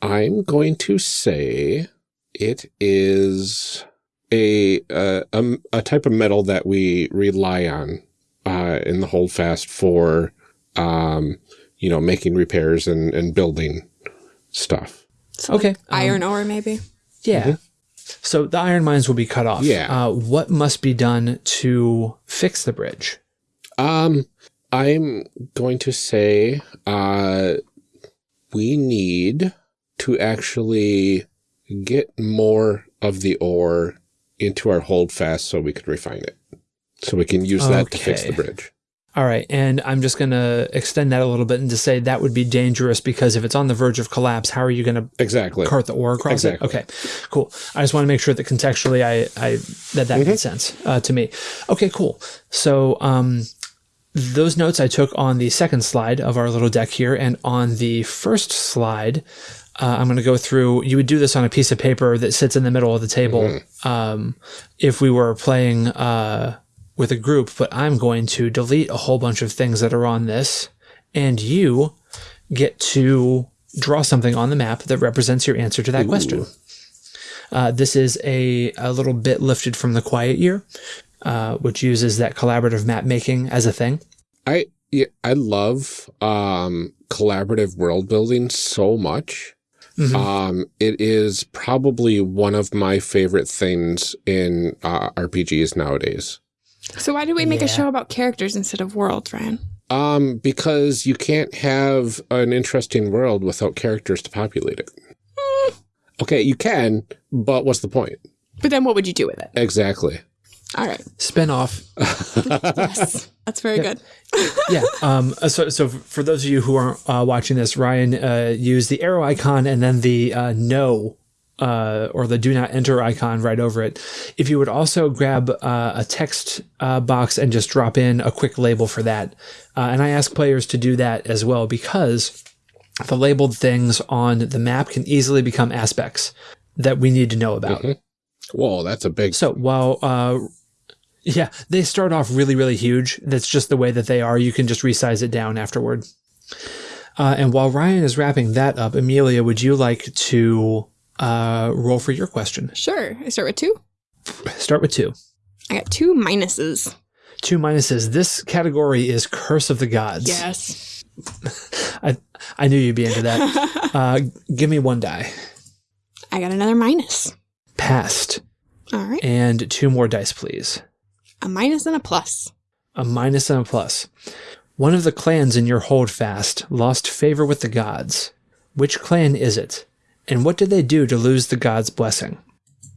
Speaker 2: I'm going to say it is a, uh, a a type of metal that we rely on uh, in the holdfast for, um, you know, making repairs and, and building stuff.
Speaker 3: Okay. um,
Speaker 1: Iron ore, maybe.
Speaker 3: yeah. So the iron mines will be cut off.
Speaker 2: Yeah.
Speaker 3: Uh, what must be done to fix the bridge?
Speaker 2: Um, I'm going to say uh, we need to actually get more of the ore into our holdfast so we could refine it. So we can use that to fix the bridge.
Speaker 3: All right, and I'm just going to extend that a little bit and to say that would be dangerous because if it's on the verge of collapse, how are you going to
Speaker 2: Exactly.
Speaker 3: cart the ore across
Speaker 2: Exactly.
Speaker 3: it? Okay, cool. I just want to make sure that contextually, I, I that that
Speaker 2: Mm-hmm.
Speaker 3: made sense uh, to me. Okay, cool. So, um, those notes I took on the second slide of our little deck here, and on the first slide, uh, I'm going to go through. You would do this on a piece of paper that sits in the middle of the table.
Speaker 2: Mm-hmm.
Speaker 3: Um, if we were playing uh, with a group, but I'm going to delete a whole bunch of things that are on this, and you get to draw something on the map that represents your answer to that question. Uh, this is a, a little bit lifted from the Quiet Year, uh, which uses that collaborative map making as a thing.
Speaker 2: I yeah, I love um, collaborative world building so much.
Speaker 3: Mhm.
Speaker 2: Um, it is probably one of my favorite things in uh, RPGs nowadays.
Speaker 1: So why do we make
Speaker 3: Yeah.
Speaker 1: a show about characters instead of worlds, Ryan?
Speaker 2: Um, because you can't have an interesting world without characters to populate it. Okay, you can, but what's the point?
Speaker 1: But then what would you do with it?
Speaker 2: Exactly.
Speaker 1: All right.
Speaker 3: Spinoff.
Speaker 1: Yes. That's very good.
Speaker 3: yeah. Um, so, so for those of you who aren't uh, watching this, Ryan uh, used the arrow icon and then the uh, no uh, or the do not enter icon right over it. If you would also grab uh, a text uh, box and just drop in a quick label for that. Uh, and I ask players to do that as well because the labeled things on the map can easily become aspects that we need to know about.
Speaker 2: Whoa, that's a big.
Speaker 3: So while, uh, yeah, they start off really, really huge. That's just the way that they are. You can just resize it down afterward. Uh, and while Ryan is wrapping that up, Amelia, would you like to uh, roll for your question?
Speaker 1: Sure. I start with two.
Speaker 3: Start with two.
Speaker 1: I got two minuses.
Speaker 3: Two minuses. This category is Curse of the Gods.
Speaker 1: Yes.
Speaker 3: I, I knew you'd be into that. uh, give me one die.
Speaker 1: I got another minus.
Speaker 3: Passed.
Speaker 1: All right.
Speaker 3: And two more dice, please.
Speaker 1: A minus and a plus.
Speaker 3: a minus and a plus. One of the clans in your holdfast lost favor with the gods. Which clan is it? And what did they do to lose the gods' blessing?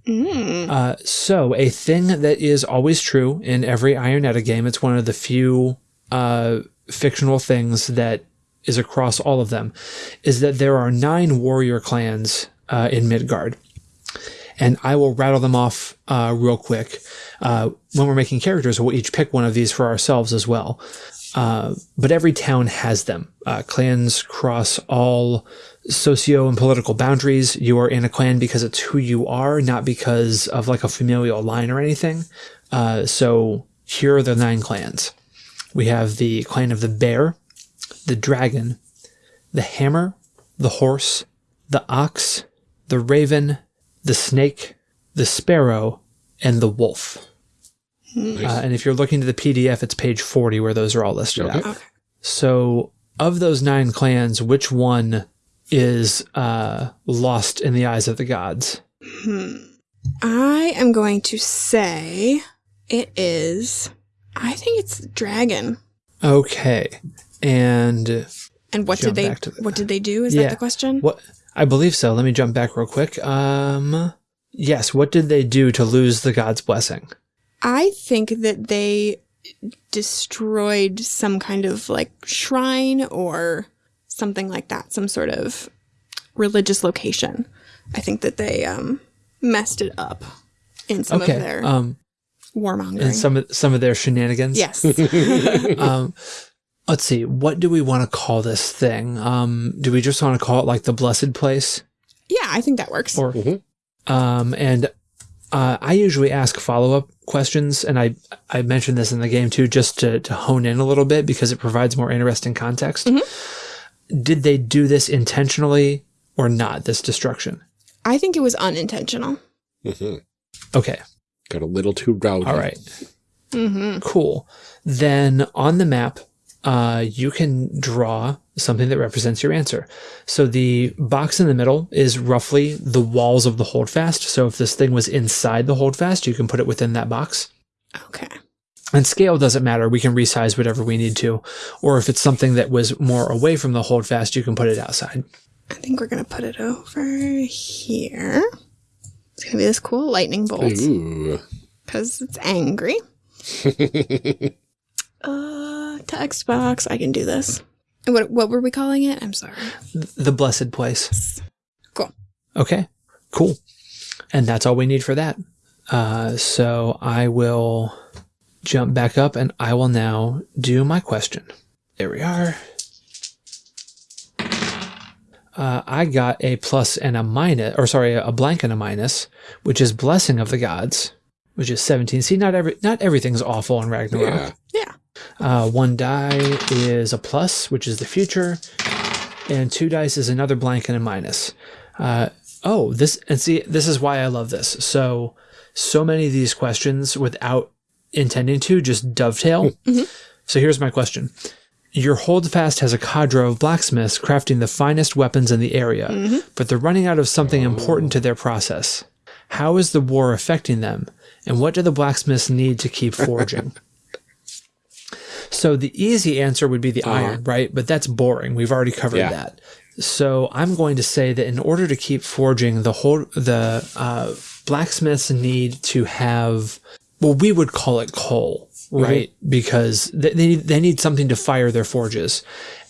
Speaker 3: Uh, so, a thing that is always true in every Iron Edda game, it's one of the few uh, fictional things that is across all of them, is that there are nine warrior clans uh, in Midgard and I will rattle them off uh, real quick. Uh, when we're making characters, we'll each pick one of these for ourselves as well. Uh, but every town has them. Uh, clans cross all socio and political boundaries. You are in a clan because it's who you are, not because of like a familial line or anything. Uh, so here are the nine clans. We have the clan of the bear, the dragon, the hammer, the horse, the ox, the raven, the snake, the sparrow, and the wolf.
Speaker 2: Nice.
Speaker 3: Uh, and if you're looking to the PDF, it's page 40 where those are all listed
Speaker 2: Okay.
Speaker 3: out.
Speaker 1: Okay.
Speaker 3: So, of those nine clans, which one is uh, lost in the eyes of the gods? Hmm.
Speaker 1: I am going to say it is. I think it's dragon.
Speaker 3: Okay. And
Speaker 1: And what did they?
Speaker 3: the-
Speaker 1: what did they do? Is
Speaker 3: Yeah.
Speaker 1: that the question?
Speaker 3: what? I believe so. Let me jump back real quick. Um, yes. What did they do to lose the god's blessing?
Speaker 1: I think that they destroyed some kind of like shrine or something like that, some sort of religious location. I think that they um messed it up in some
Speaker 3: okay.
Speaker 1: of their
Speaker 3: um,
Speaker 1: warmongering.
Speaker 3: and some of some of their shenanigans.
Speaker 1: yes.
Speaker 3: um, let's see. What do we want to call this thing? Um, do we just want to call it like the blessed place?
Speaker 1: yeah, I think that works.
Speaker 3: Or
Speaker 2: Mhm.
Speaker 3: um, and uh, I usually ask follow up questions, and I I mentioned this in the game too, just to to hone in a little bit because it provides more interesting context. Did they do this intentionally or not? This destruction.
Speaker 1: I think it was unintentional.
Speaker 2: Mhm.
Speaker 3: Okay.
Speaker 2: Got a little too rowdy.
Speaker 3: All right.
Speaker 1: Mm-hmm.
Speaker 3: Cool. Then on the map, uh, you can draw something that represents your answer. So the box in the middle is roughly the walls of the holdfast. So if this thing was inside the holdfast, you can put it within that box.
Speaker 1: Okay.
Speaker 3: And scale doesn't matter. We can resize whatever we need to. Or if it's something that was more away from the holdfast, you can put it outside.
Speaker 1: I think we're gonna put it over here. It's gonna be this cool lightning bolt
Speaker 2: Ooh.
Speaker 1: because it's angry. uh, text box. I can do this. What what were we calling it? I'm sorry.
Speaker 3: The blessed place.
Speaker 1: Cool.
Speaker 3: Okay, cool. And that's all we need for that. Uh, so I will jump back up and I will now do my question. There we are. Uh, I got a plus and a minus, or sorry, a blank and a minus, which is blessing of the gods, which is 17. See, not every, not everything's awful in Ragnarok.
Speaker 2: Yeah.
Speaker 1: Yeah.
Speaker 3: Uh, one die is a plus, which is the future, and two dice is another blank and a minus. Uh, oh, this and see, this is why I love this. So, so many of these questions, without intending to, just dovetail. So here's my question: Your holdfast has a cadre of blacksmiths crafting the finest weapons in the area, but they're running out of something important to their process. How is the war affecting them, and what do the blacksmiths need to keep forging? So the easy answer would be the iron, right? But that's boring. We've already covered
Speaker 2: Yeah.
Speaker 3: that. So I'm going to say that in order to keep forging, the whole the uh, blacksmiths need to have well, we would call it coal, right? Because they they need, they need something to fire their forges,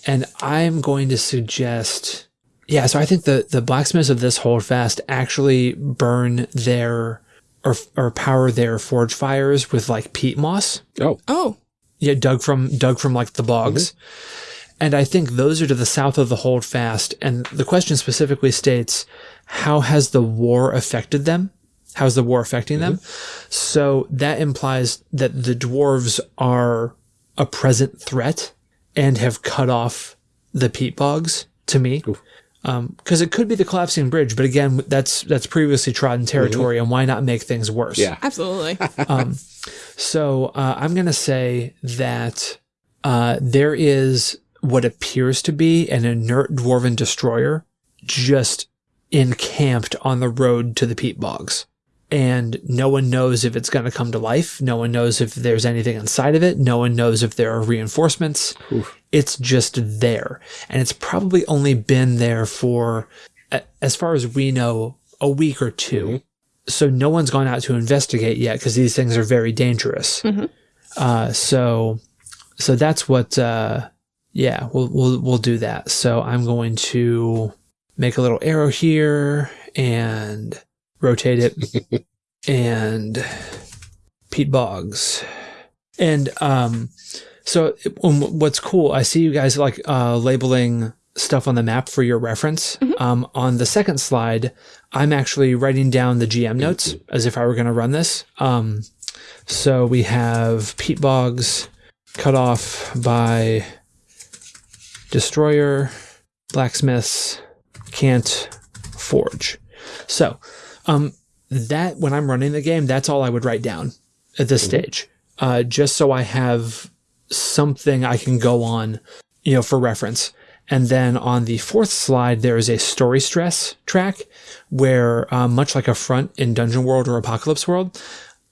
Speaker 3: and I'm going to suggest. Yeah, so I think the, the blacksmiths of this holdfast actually burn their or or power their forge fires with like peat moss.
Speaker 2: Oh,
Speaker 1: Oh,
Speaker 3: Yeah, dug from dug from like the bogs. Mm-hmm. And I think those are to the south of the holdfast. And the question specifically states, how has the war affected them? How's the war affecting them? Mm-hmm. So that implies that the dwarves are a present threat and have cut off the peat bogs to me. Because um, it could be the collapsing bridge, but again, that's that's previously trodden mm-hmm. territory, and why not make things worse?
Speaker 2: yeah.
Speaker 1: absolutely.
Speaker 3: Um, So uh, I'm going to say that uh, there is what appears to be an inert dwarven destroyer just encamped on the road to the peat bogs. And no one knows if it's going to come to life. No one knows if there's anything inside of it. No one knows if there are reinforcements. It's just there. And it's probably only been there for, as far as we know, a week or 2 so no one's gone out to investigate yet because these things are very dangerous. Uh, so, so that's what. Uh, yeah, we'll we'll we'll do that. So I'm going to make a little arrow here and rotate it, and peat bogs, and um, so um, what's cool? I see you guys like uh, labeling stuff on the map for your reference. Um, on the second slide, I'm actually writing down the GM notes as if I were going to run this. Um, so we have peat bogs cut off by Destroyer, Blacksmiths, can't forge. So, um, that when I'm running the game, that's all I would write down at this stage, uh, just so I have something I can go on, you know, for reference. And then on the fourth slide, there is a story stress track where, uh, much like a front in Dungeon World or Apocalypse World,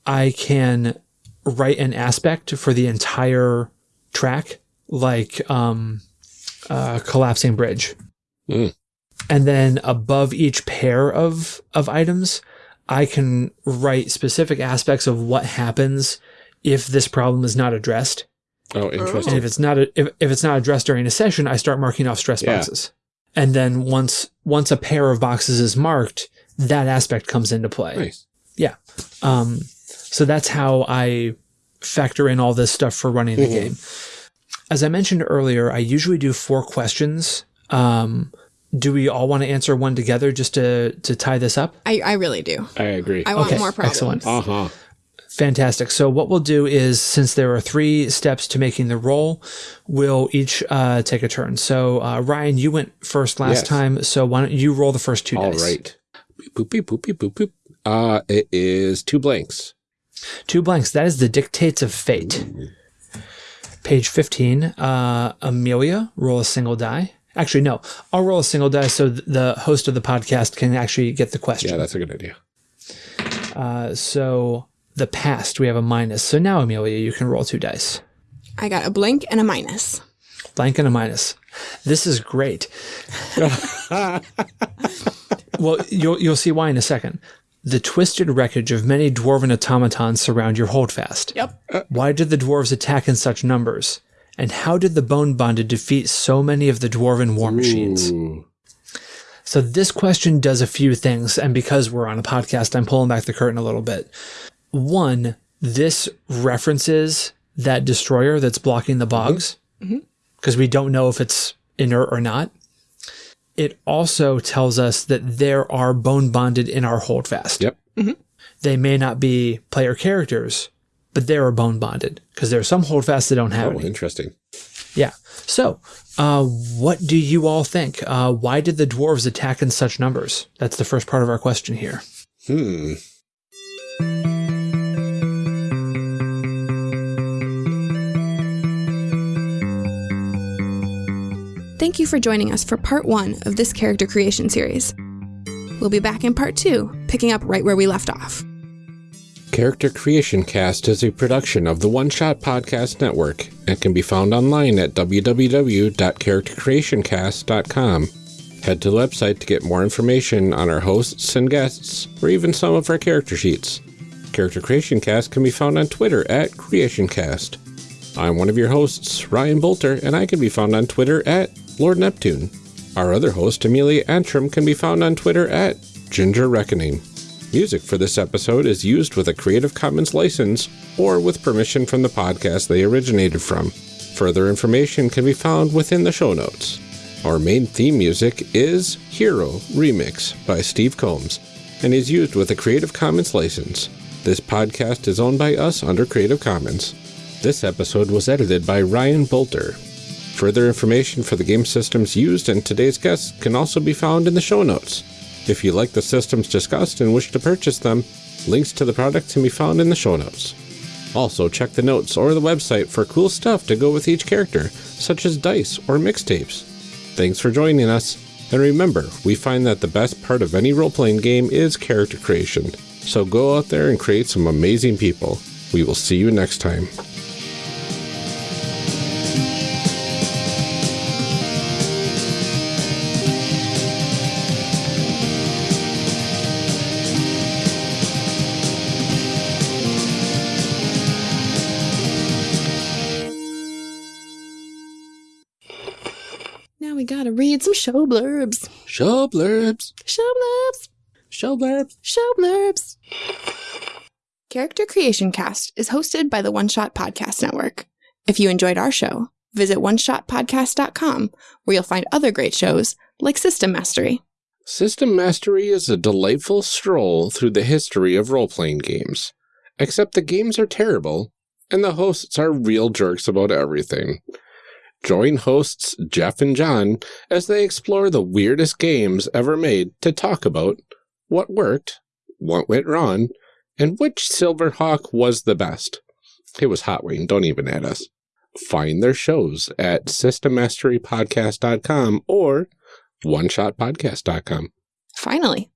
Speaker 3: I can write an aspect for the entire track, like um, uh, collapsing bridge.
Speaker 2: Mm.
Speaker 3: And then above each pair of of items, I can write specific aspects of what happens if this problem is not addressed.
Speaker 2: Oh, interesting.
Speaker 3: And
Speaker 2: interesting.
Speaker 3: if it's not a, if, if it's not addressed during a session, I start marking off stress
Speaker 2: Yeah.
Speaker 3: boxes. And then once once a pair of boxes is marked, that aspect comes into play.
Speaker 2: Nice.
Speaker 3: Yeah. Um, so that's how I factor in all this stuff for running the game. As I mentioned earlier, I usually do four questions. Um, do we all want to answer one together just to, to tie this up?
Speaker 1: I, I really do.
Speaker 2: I agree.
Speaker 1: I want
Speaker 3: Okay,
Speaker 1: more problems.
Speaker 3: excellent.
Speaker 2: Uh huh.
Speaker 3: Fantastic. So what we'll do is, since there are three steps to making the roll, we'll each uh, take a turn. So uh, Ryan, you went first last
Speaker 2: Yes.
Speaker 3: time, so why don't you roll the first two
Speaker 2: All
Speaker 3: dice?
Speaker 2: right. Boop, boop, boop, boop, boop, boop. Uh, it is two blanks.
Speaker 3: Two blanks. That is the dictates of fate. Page 15. Uh, Amelia, roll a single die. Actually, no. I'll roll a single die so th- the host of the podcast can actually get the question.
Speaker 2: Yeah, that's a good idea.
Speaker 3: uh, so the past, we have a minus. So now, Amelia, you can roll two dice.
Speaker 1: I got a blank and a minus.
Speaker 3: Blank and a minus. This is great. well, you'll you'll see why in a second. The twisted wreckage of many dwarven automatons surround your holdfast.
Speaker 1: Yep.
Speaker 3: Why did the dwarves attack in such numbers? And how did the bone bonded defeat so many of the dwarven war machines?
Speaker 2: Ooh.
Speaker 3: So this question does a few things, and because we're on a podcast, I'm pulling back the curtain a little bit. One, this references that destroyer that's blocking the bogs, because we don't know if it's inert or not. It also tells us that there are bone bonded in our holdfast.
Speaker 2: Yep.
Speaker 3: They may not be player characters, but they are bone bonded because there are some holdfasts that don't have
Speaker 2: Oh,
Speaker 3: any.
Speaker 2: interesting.
Speaker 3: Yeah. So, uh, what do you all think? Uh, why did the dwarves attack in such numbers? That's the first part of our question here.
Speaker 2: Hmm.
Speaker 1: Thank you for joining us for part one of this character creation series. We'll be back in part two, picking up right where we left off.
Speaker 2: Character Creation Cast is a production of the One Shot Podcast Network and can be found online at www.charactercreationcast.com. Head to the website to get more information on our hosts and guests, or even some of our character sheets. Character Creation Cast can be found on Twitter at CreationCast. I'm one of your hosts, Ryan Boelter, and I can be found on Twitter at Lord Neptune. Our other host, Amelia Antrim, can be found on Twitter at Ginger Reckoning. Music for this episode is used with a Creative Commons license or with permission from the podcast they originated from. Further information can be found within the show notes. Our main theme music is Hero Remix by Steve Combs and is used with a Creative Commons license. This podcast is owned by us under Creative Commons. This episode was edited by Ryan Boelter. Further information for the game systems used and today's guests can also be found in the show notes. If you like the systems discussed and wish to purchase them, links to the products can be found in the show notes. Also, check the notes or the website for cool stuff to go with each character, such as dice or mixtapes. Thanks for joining us, and remember, we find that the best part of any role playing game is character creation. So go out there and create some amazing people. We will see you next time.
Speaker 1: Read some show blurbs.
Speaker 2: Show blurbs.
Speaker 1: Show blurbs.
Speaker 2: Show blurbs.
Speaker 1: Show blurbs. Character Creation Cast is hosted by the One Shot Podcast Network. If you enjoyed our show, visit oneshotpodcast.com where you'll find other great shows like System Mastery.
Speaker 2: System Mastery is a delightful stroll through the history of role playing games. Except the games are terrible, and the hosts are real jerks about everything. Join hosts Jeff and John as they explore the weirdest games ever made to talk about what worked, what went wrong, and which Silverhawk was the best. It was Hot Wing, don't even add us. Find their shows at systemmasterypodcast.com or oneshotpodcast.com.
Speaker 1: Finally,